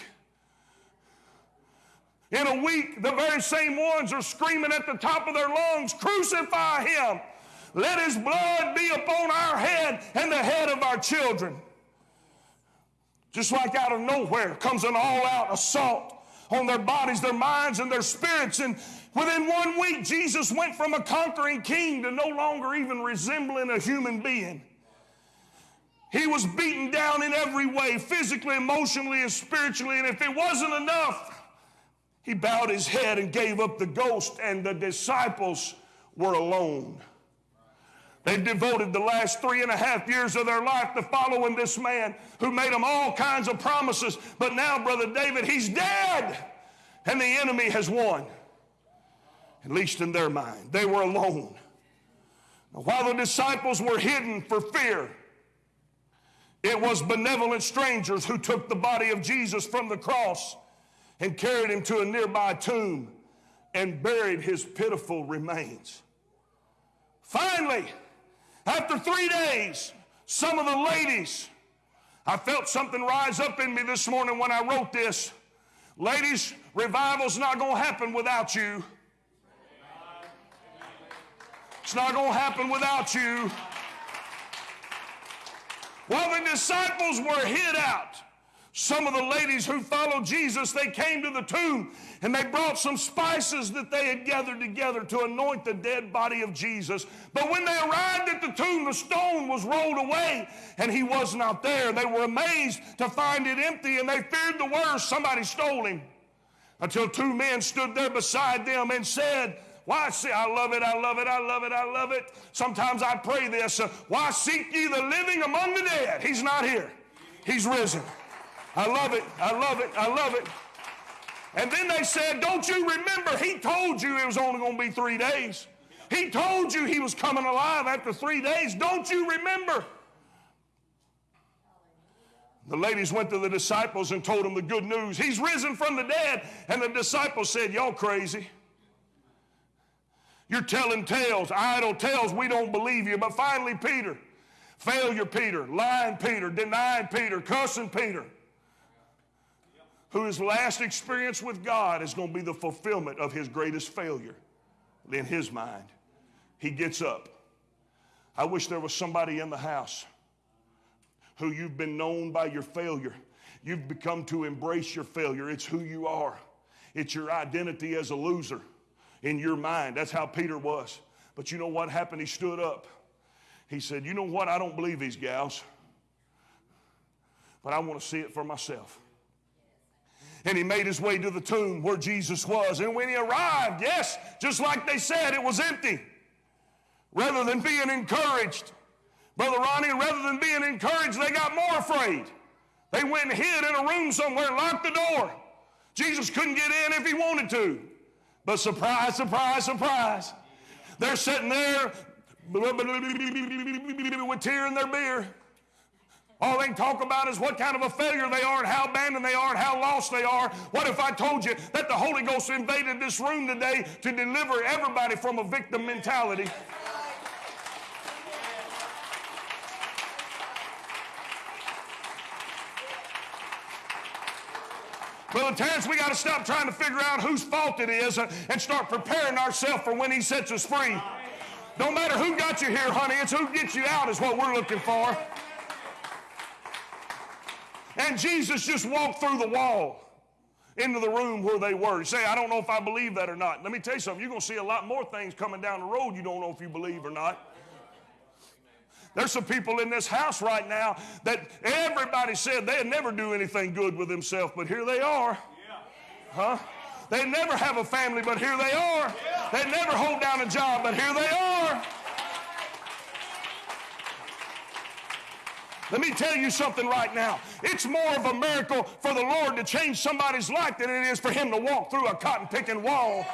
In a week, the very same ones are screaming at the top of their lungs, Crucify him! Let his blood be upon our head and the head of our children. Just like out of nowhere comes an all out assault on their bodies, their minds, and their spirits. And within one week, Jesus went from a conquering king to no longer even resembling a human being. He was beaten down in every way, physically, emotionally, and spiritually. And if it wasn't enough, he bowed his head and gave up the ghost, and the disciples were alone. They devoted the last three and a half years of their life to following this man who made them all kinds of promises. But now, Brother David, he's dead, and the enemy has won. At least in their mind, they were alone. Now, while the disciples were hidden for fear, it was benevolent strangers who took the body of Jesus from the cross and carried him to a nearby tomb and buried his pitiful remains. Finally, after three days, some of the ladies, I felt something rise up in me this morning when I wrote this. Ladies, revival's not going to happen without you. It's not going to happen without you. While the disciples were hid out, some of the ladies who followed Jesus, they came to the tomb and they brought some spices that they had gathered together to anoint the dead body of Jesus. But when they arrived at the tomb, the stone was rolled away and he was not there. They were amazed to find it empty and they feared the worst. Somebody stole him. Until two men stood there beside them and said, why see, I love it, I love it, I love it, I love it. Sometimes I pray this, uh, why seek ye the living among the dead? He's not here. He's risen. I love it. I love it. I love it. And then they said, Don't you remember? He told you it was only going to be three days. He told you he was coming alive after three days. Don't you remember? The ladies went to the disciples and told them the good news. He's risen from the dead. And the disciples said, Y'all crazy. You're telling tales, idle tales. We don't believe you. But finally, Peter, failure Peter, lying Peter, denying Peter, cussing Peter, who his last experience with God is going to be the fulfillment of his greatest failure in his mind. He gets up. I wish there was somebody in the house who you've been known by your failure. You've become to embrace your failure. It's who you are, it's your identity as a loser in your mind. That's how Peter was. But you know what happened? He stood up. He said, You know what? I don't believe these gals, but I want to see it for myself. And he made his way to the tomb where Jesus was. And when he arrived, yes, just like they said, it was empty. Rather than being encouraged, Brother Ronnie, rather than being encouraged, they got more afraid. They went and hid in a room somewhere locked the door. Jesus couldn't get in if he wanted to. But surprise, surprise, surprise. They're sitting there with tear in their beer. All they can talk about is what kind of a failure they are and how abandoned they are and how lost they are. What if I told you that the Holy Ghost invaded this room today to deliver everybody from a victim mentality? Brother Terrence, we got to stop trying to figure out whose fault it is and start preparing ourselves for when He sets us free. Don't matter who got you here, honey, it's who gets you out is what we're looking for. And Jesus just walked through the wall into the room where they were. You say, I don't know if I believe that or not. Let me tell you something. You're going to see a lot more things coming down the road you don't know if you believe or not. There's some people in this house right now that everybody said they'd never do anything good with themselves, but here they are. Huh? They never have a family, but here they are. They never hold down a job, but here they are. Let me tell you something right now. It's more of a miracle for the Lord to change somebody's life than it is for him to walk through a cotton picking wall.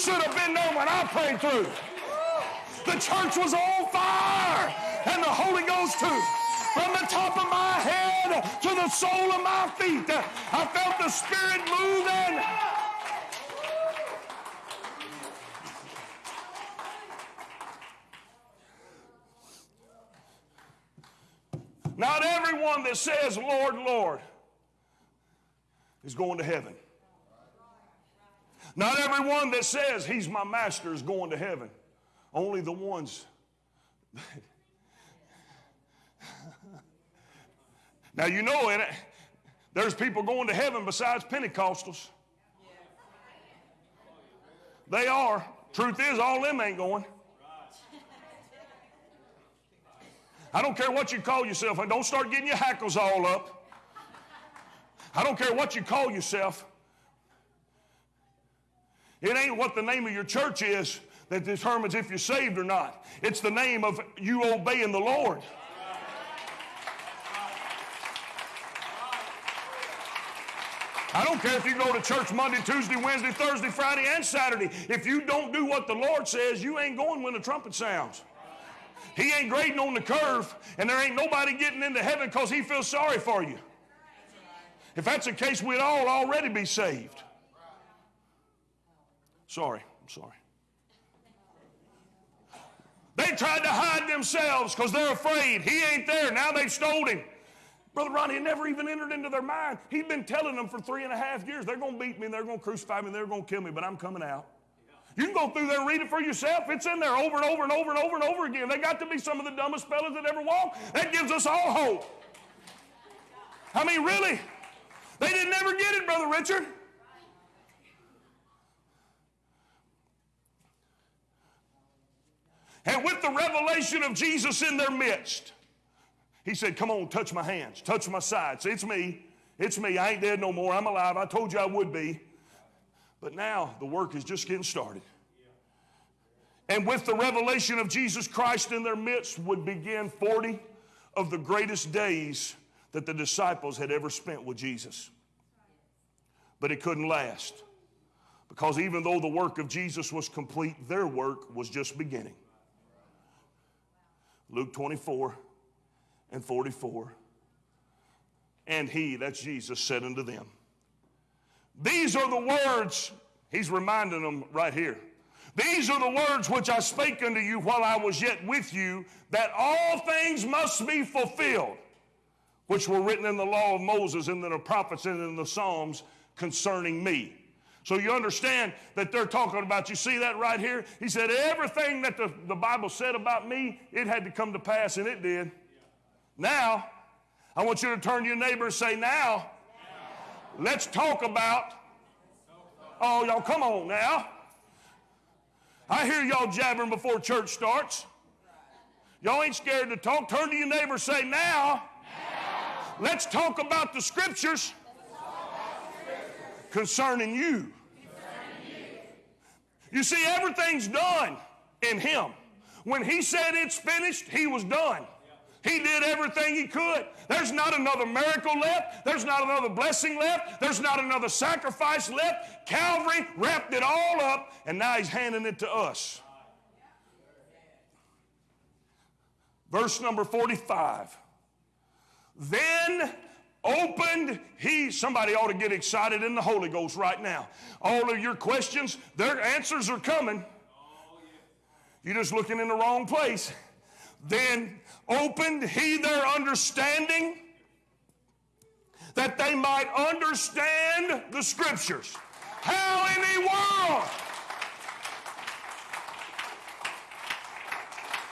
Should have been there when I prayed through. The church was on fire, and the Holy Ghost too. From the top of my head to the sole of my feet, I felt the Spirit moving. Not everyone that says, Lord, Lord, is going to heaven. Not everyone that says he's my master is going to heaven. Only the ones. now you know it. There's people going to heaven besides Pentecostals. They are. Truth is, all them ain't going. I don't care what you call yourself, and don't start getting your hackles all up. I don't care what you call yourself. It ain't what the name of your church is that determines if you're saved or not. It's the name of you obeying the Lord. I don't care if you go to church Monday, Tuesday, Wednesday, Thursday, Friday, and Saturday. If you don't do what the Lord says, you ain't going when the trumpet sounds. He ain't grading on the curve, and there ain't nobody getting into heaven because he feels sorry for you. If that's the case, we'd all already be saved. Sorry, I'm sorry. They tried to hide themselves because they're afraid. He ain't there. Now they've stole him. Brother Ronnie, never even entered into their mind. He'd been telling them for three and a half years, they're going to beat me, they're going to crucify me, and they're going to kill me, but I'm coming out. You can go through there and read it for yourself. It's in there over and over and over and over and over again. They got to be some of the dumbest fellas that ever walked. That gives us all hope. I mean, really? They didn't ever get it, Brother Richard. And with the revelation of Jesus in their midst, he said, Come on, touch my hands, touch my sides. It's me. It's me. I ain't dead no more. I'm alive. I told you I would be. But now the work is just getting started. And with the revelation of Jesus Christ in their midst would begin 40 of the greatest days that the disciples had ever spent with Jesus. But it couldn't last because even though the work of Jesus was complete, their work was just beginning. Luke 24 and 44. And he, that's Jesus, said unto them, These are the words, he's reminding them right here. These are the words which I spake unto you while I was yet with you, that all things must be fulfilled, which were written in the law of Moses and in the prophets and in the Psalms concerning me. So you understand that they're talking about, you see that right here? He said, everything that the, the Bible said about me, it had to come to pass, and it did. Now, I want you to turn to your neighbor and say, now, let's talk about, oh, y'all, come on now. I hear y'all jabbering before church starts. Y'all ain't scared to talk. Turn to your neighbor and say, now, let's talk about the scriptures concerning you. You see, everything's done in Him. When He said it's finished, He was done. He did everything He could. There's not another miracle left. There's not another blessing left. There's not another sacrifice left. Calvary wrapped it all up, and now He's handing it to us. Verse number 45. Then opened he somebody ought to get excited in the holy ghost right now. All of your questions their answers are coming. You're just looking in the wrong place. Then opened he their understanding that they might understand the scriptures. How in the world?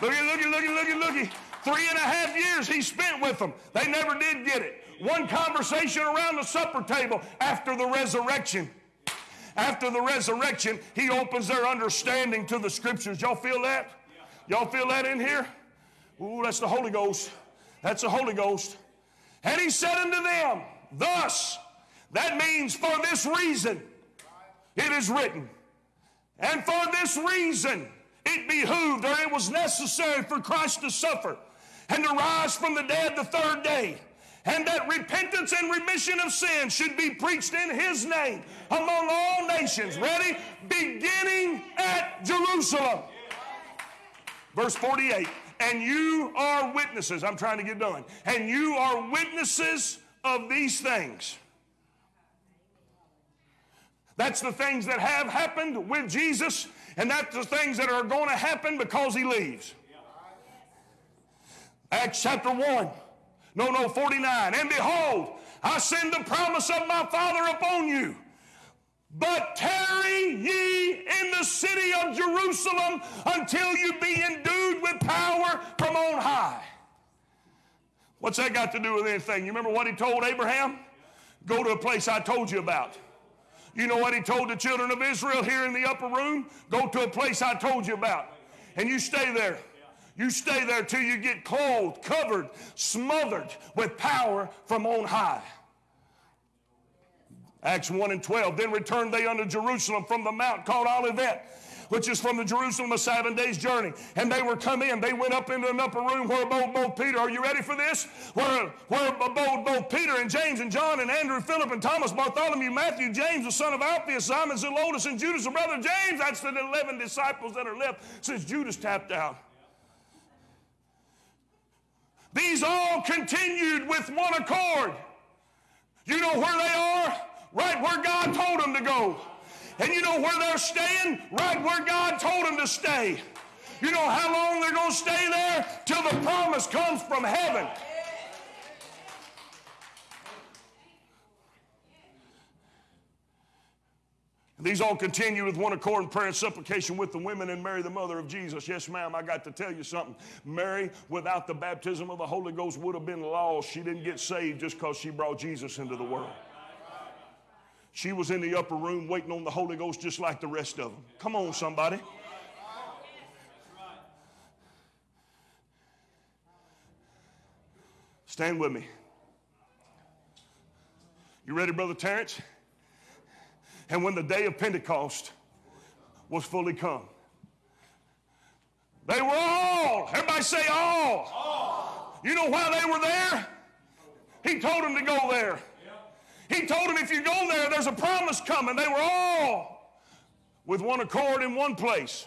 Looky looky looky looky looky. Three and a half years he spent with them. They never did get it one conversation around the supper table after the resurrection. After the resurrection, he opens their understanding to the scriptures. Y'all feel that? Y'all feel that in here? Ooh, that's the Holy Ghost. That's the Holy Ghost. And he said unto them, Thus, that means for this reason, it is written. And for this reason, it behooved or it was necessary for Christ to suffer and to rise from the dead the third day and that repentance and remission of sin should be preached in his name among all nations. Ready? Beginning at Jerusalem. Verse 48 And you are witnesses. I'm trying to get done. And you are witnesses of these things. That's the things that have happened with Jesus, and that's the things that are going to happen because he leaves. Acts chapter 1. No, no, 49. And behold, I send the promise of my Father upon you. But tarry ye in the city of Jerusalem until you be endued with power from on high. What's that got to do with anything? You remember what he told Abraham? Go to a place I told you about. You know what he told the children of Israel here in the upper room? Go to a place I told you about. And you stay there. You stay there till you get clothed, covered, smothered with power from on high. Acts 1 and 12. Then returned they unto Jerusalem from the mount called Olivet, which is from the Jerusalem a seven days' journey. And they were come in. They went up into an upper room where abode both Peter. Are you ready for this? Where, where abode both Peter and James and John and Andrew, Philip and Thomas, Bartholomew, Matthew, James, the son of Alphaeus, Simon, Zelotes, and Judas, the brother James. That's the 11 disciples that are left since Judas tapped out. These all continued with one accord. You know where they are? Right where God told them to go. And you know where they're staying? Right where God told them to stay. You know how long they're going to stay there? Till the promise comes from heaven. These all continue with one accord in prayer and supplication with the women and Mary, the mother of Jesus. Yes, ma'am, I got to tell you something. Mary, without the baptism of the Holy Ghost, would have been lost. She didn't get saved just because she brought Jesus into the world. She was in the upper room waiting on the Holy Ghost just like the rest of them. Come on, somebody. Stand with me. You ready, Brother Terrence? And when the day of Pentecost was fully come, they were all, everybody say all. all. You know why they were there? He told them to go there. He told them if you go there, there's a promise coming. They were all with one accord in one place.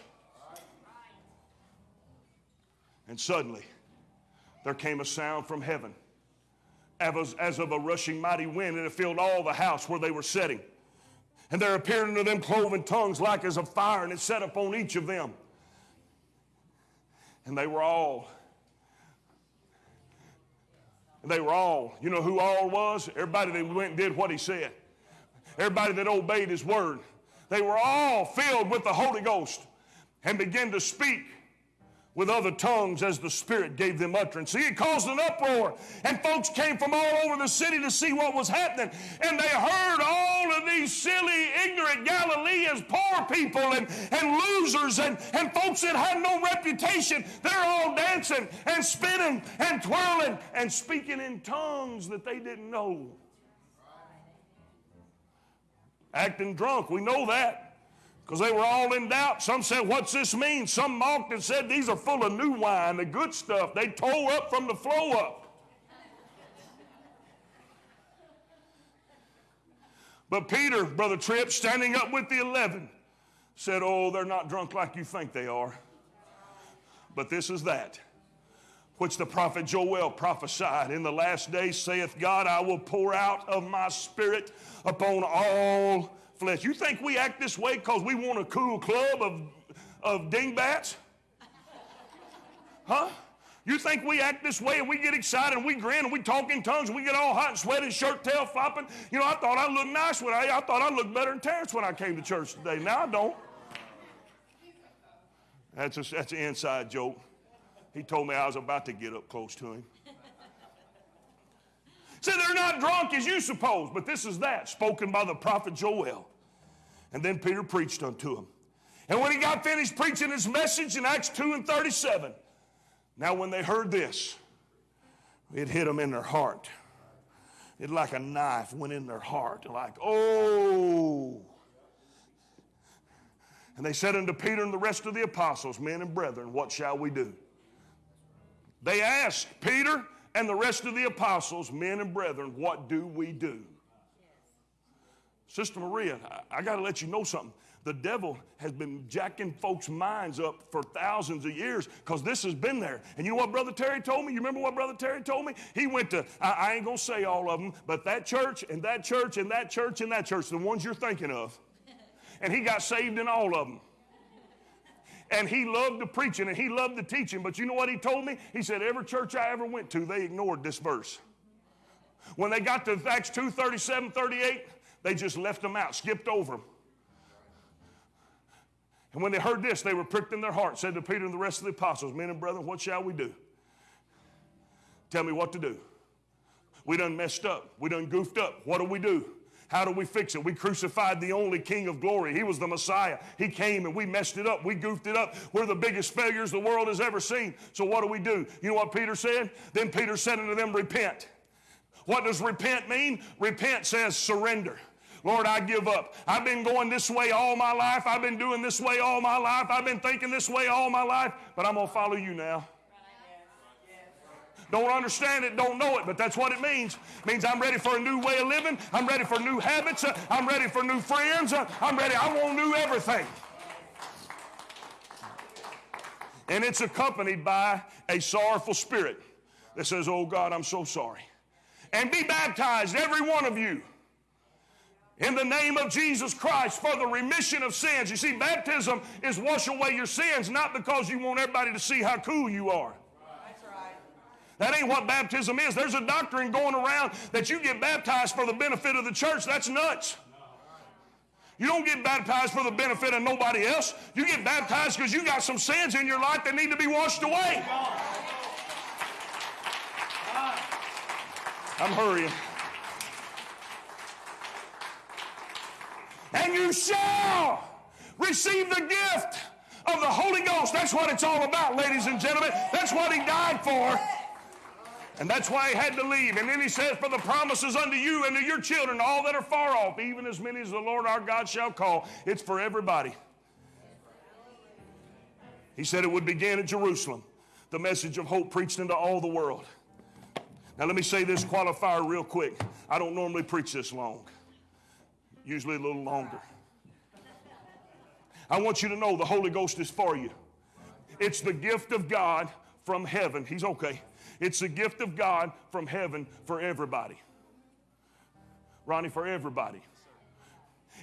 And suddenly, there came a sound from heaven as, as of a rushing mighty wind, and it filled all the house where they were sitting. And there appeared unto them cloven tongues like as of fire, and it set upon each of them. And they were all, they were all, you know who all was? Everybody that went and did what he said. Everybody that obeyed his word. They were all filled with the Holy Ghost and began to speak with other tongues as the Spirit gave them utterance. See, it caused an uproar, and folks came from all over the city to see what was happening. And they heard all of these silly, ignorant Galileans, poor people, and, and losers, and, and folks that had no reputation. They're all dancing and spinning and twirling and speaking in tongues that they didn't know. Acting drunk, we know that because they were all in doubt. Some said, What's this mean? Some mocked and said, These are full of new wine, the good stuff. They tore up from the flow up. But Peter, Brother Tripp, standing up with the eleven, said, Oh, they're not drunk like you think they are. But this is that which the prophet Joel prophesied. In the last days, saith God, I will pour out of my spirit upon all flesh. You think we act this way because we want a cool club of, of dingbats? Huh? You think we act this way and we get excited and we grin and we talk in tongues and we get all hot and sweaty, shirt tail flopping? You know, I thought I looked nice when I, I thought I looked better than Terrence when I came to church today. Now I don't. That's, a, that's an inside joke. He told me I was about to get up close to him. See, they're not drunk as you suppose, but this is that, spoken by the prophet Joel. And then Peter preached unto him. And when he got finished preaching his message in Acts 2 and 37, now when they heard this, it hit them in their heart. It like a knife went in their heart, like, oh. And they said unto Peter and the rest of the apostles, Men and brethren, what shall we do? They asked Peter and the rest of the apostles, Men and brethren, what do we do? Sister Maria, I, I got to let you know something. The devil has been jacking folks' minds up for thousands of years because this has been there. And you know what Brother Terry told me? You remember what Brother Terry told me? He went to, I, I ain't going to say all of them, but that church and that church and that church and that church, the ones you're thinking of. And he got saved in all of them. And he loved the preaching and he loved the teaching. But you know what he told me? He said, Every church I ever went to, they ignored this verse. When they got to Acts 2 37, 38, they just left them out, skipped over them. And when they heard this, they were pricked in their heart, said to Peter and the rest of the apostles, Men and brethren, what shall we do? Tell me what to do. We done messed up. We done goofed up. What do we do? How do we fix it? We crucified the only King of glory. He was the Messiah. He came and we messed it up. We goofed it up. We're the biggest failures the world has ever seen. So what do we do? You know what Peter said? Then Peter said unto them, Repent. What does repent mean? Repent says surrender. Lord, I give up. I've been going this way all my life. I've been doing this way all my life. I've been thinking this way all my life, but I'm going to follow you now. Don't understand it, don't know it, but that's what it means. It means I'm ready for a new way of living. I'm ready for new habits. I'm ready for new friends. I'm ready. I want new everything. And it's accompanied by a sorrowful spirit that says, Oh God, I'm so sorry. And be baptized, every one of you, in the name of Jesus Christ for the remission of sins. You see, baptism is wash away your sins, not because you want everybody to see how cool you are. That ain't what baptism is. There's a doctrine going around that you get baptized for the benefit of the church. That's nuts. You don't get baptized for the benefit of nobody else. You get baptized because you got some sins in your life that need to be washed away. I'm hurrying. and you shall receive the gift of the Holy Ghost. That's what it's all about, ladies and gentlemen. That's what he died for. And that's why he had to leave. And then he says, For the promises unto you and to your children, all that are far off, even as many as the Lord our God shall call. It's for everybody. He said it would begin at Jerusalem, the message of hope preached into all the world. Now, let me say this qualifier real quick. I don't normally preach this long usually a little longer. I want you to know the Holy Ghost is for you. It's the gift of God from heaven. He's okay. It's the gift of God from heaven for everybody. Ronnie, for everybody.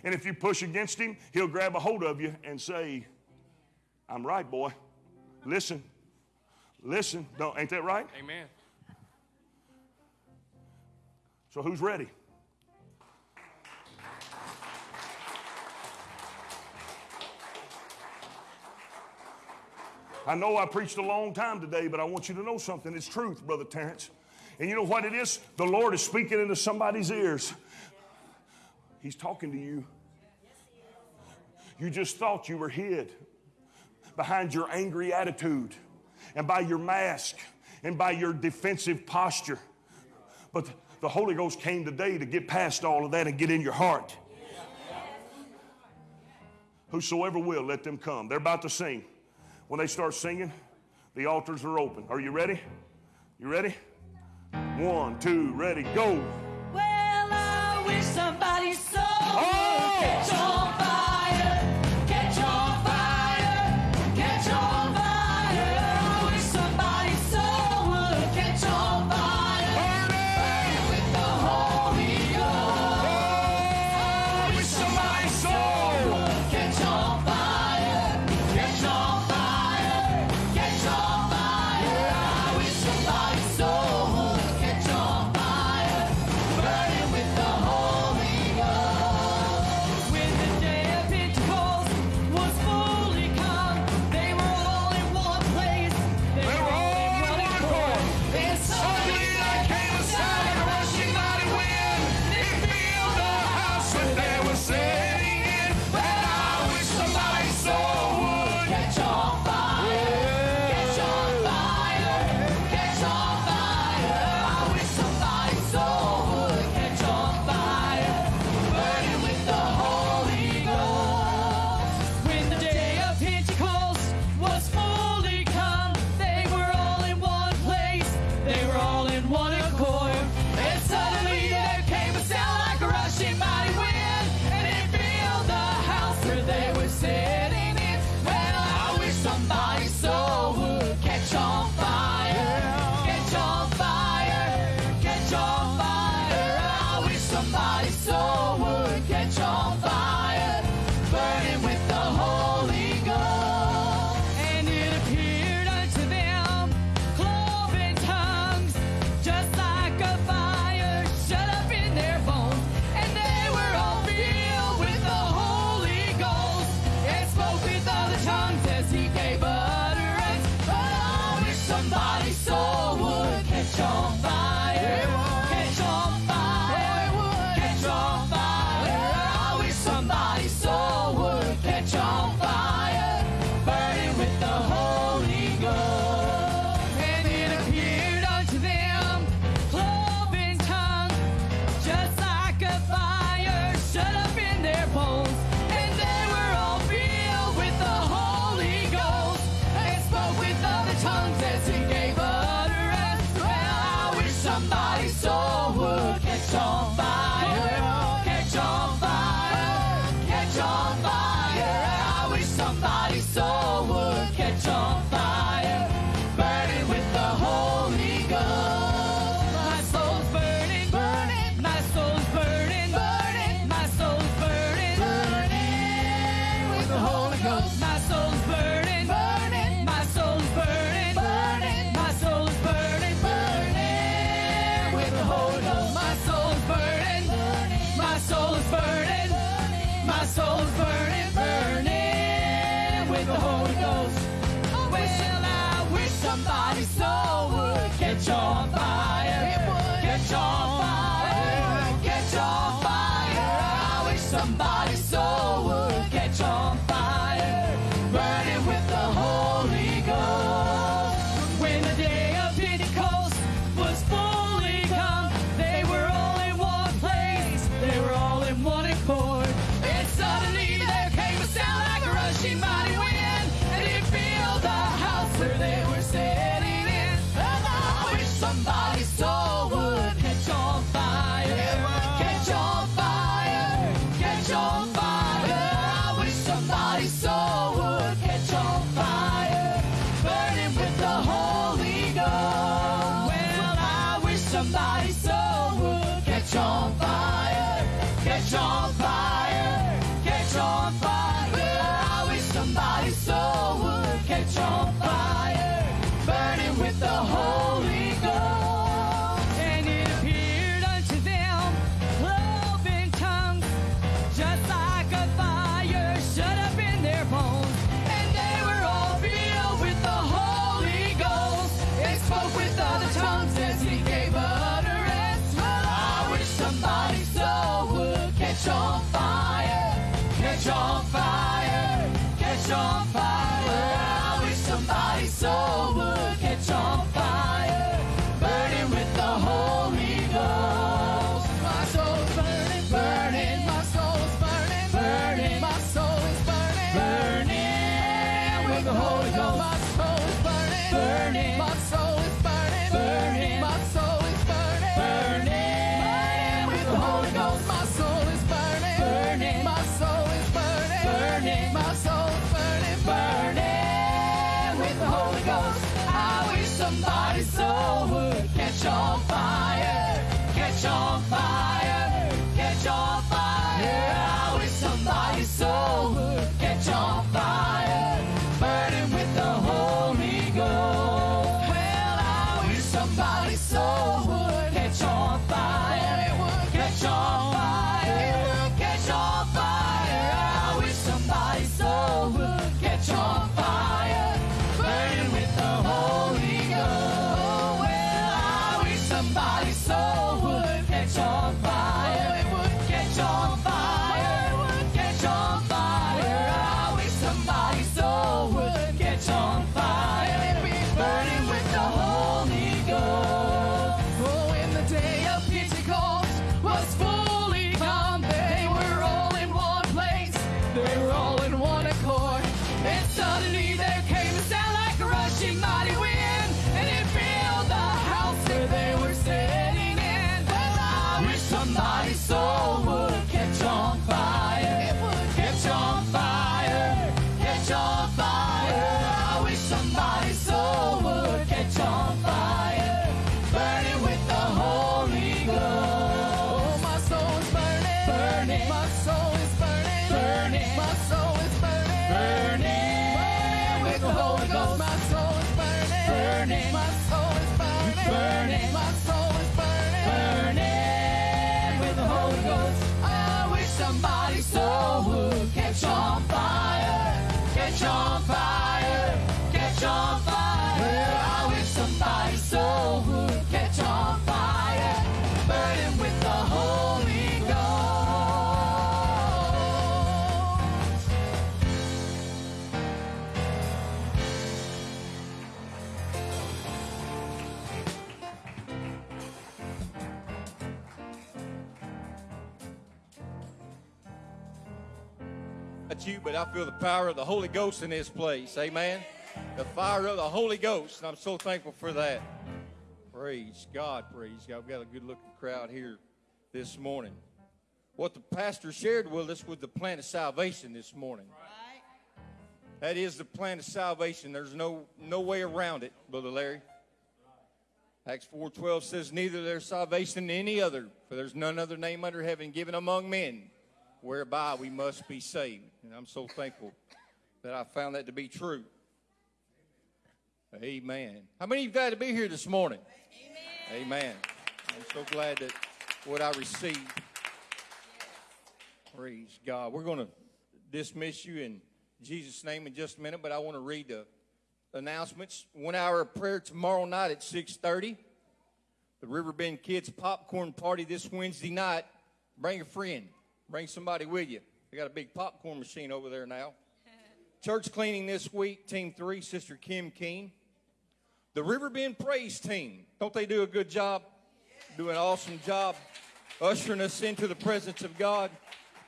And if you push against him, he'll grab a hold of you and say, I'm right, boy. Listen. Listen. Don't, ain't that right? Amen. So who's ready? I know I preached a long time today, but I want you to know something. It's truth, Brother Terrence. And you know what it is? The Lord is speaking into somebody's ears. He's talking to you. You just thought you were hid behind your angry attitude and by your mask and by your defensive posture. But the Holy Ghost came today to get past all of that and get in your heart. Whosoever will, let them come. They're about to sing. When they start singing, the altars are open. Are you ready? You ready? One, two, ready, go. Well, I wish somebody oh! Would I feel the power of the Holy Ghost in this place. Amen. The fire of the Holy Ghost, and I'm so thankful for that. Praise God, praise God. We've got a good looking crowd here this morning. What the pastor shared with us was the plan of salvation this morning. That is the plan of salvation. There's no no way around it, Brother Larry. Acts 4.12 says, Neither there's salvation in any other, for there's none other name under heaven given among men whereby we must be saved. And I'm so thankful that I found that to be true. Amen. How many of you glad to be here this morning? Amen. Amen. I'm so glad that what I received. Praise God. We're going to dismiss you in Jesus' name in just a minute, but I want to read the announcements. One hour of prayer tomorrow night at 6:30. The Riverbend Kids Popcorn Party this Wednesday night. Bring a friend. Bring somebody with you. They got a big popcorn machine over there now. Church cleaning this week, Team 3, Sister Kim Keene. The Riverbend Praise Team. Don't they do a good job? Do an awesome job ushering us into the presence of God.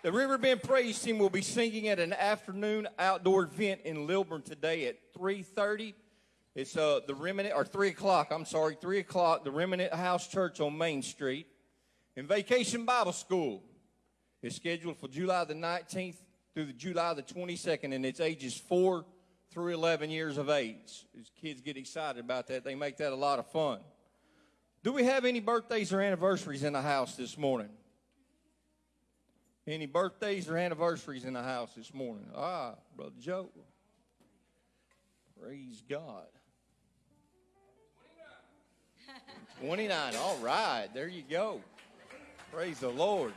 The Riverbend Praise Team will be singing at an afternoon outdoor event in Lilburn today at 3.30. It's uh, the Remnant, or 3 o'clock, I'm sorry, 3 o'clock, the Remnant House Church on Main Street. And Vacation Bible School is scheduled for July the 19th through the July the 22nd, and it's ages 4 through 11 years of age. As kids get excited about that, they make that a lot of fun. Do we have any birthdays or anniversaries in the house this morning? Any birthdays or anniversaries in the house this morning? Ah, Brother Joe. Praise God. 29. All right. There you go. Praise the Lord.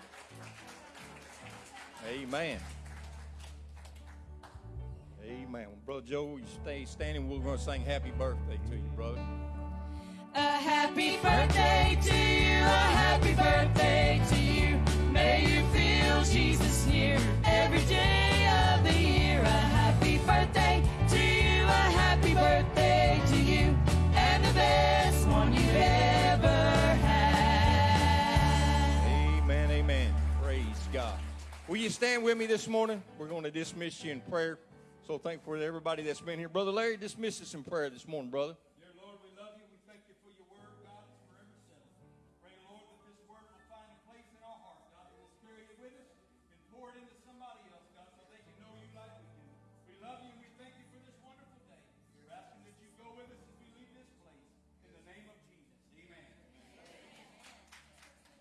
Amen. Amen. Well, Brother Joe, you stay standing. We're going to sing happy birthday to you, brother. A happy birthday to you, a happy birthday to you. May you feel Jesus near every day of the year. A happy birthday to you, a happy birthday to you, and the best one you've ever you stand with me this morning? We're going to dismiss you in prayer. So thankful for everybody that's been here. Brother Larry, dismiss us in prayer this morning, brother.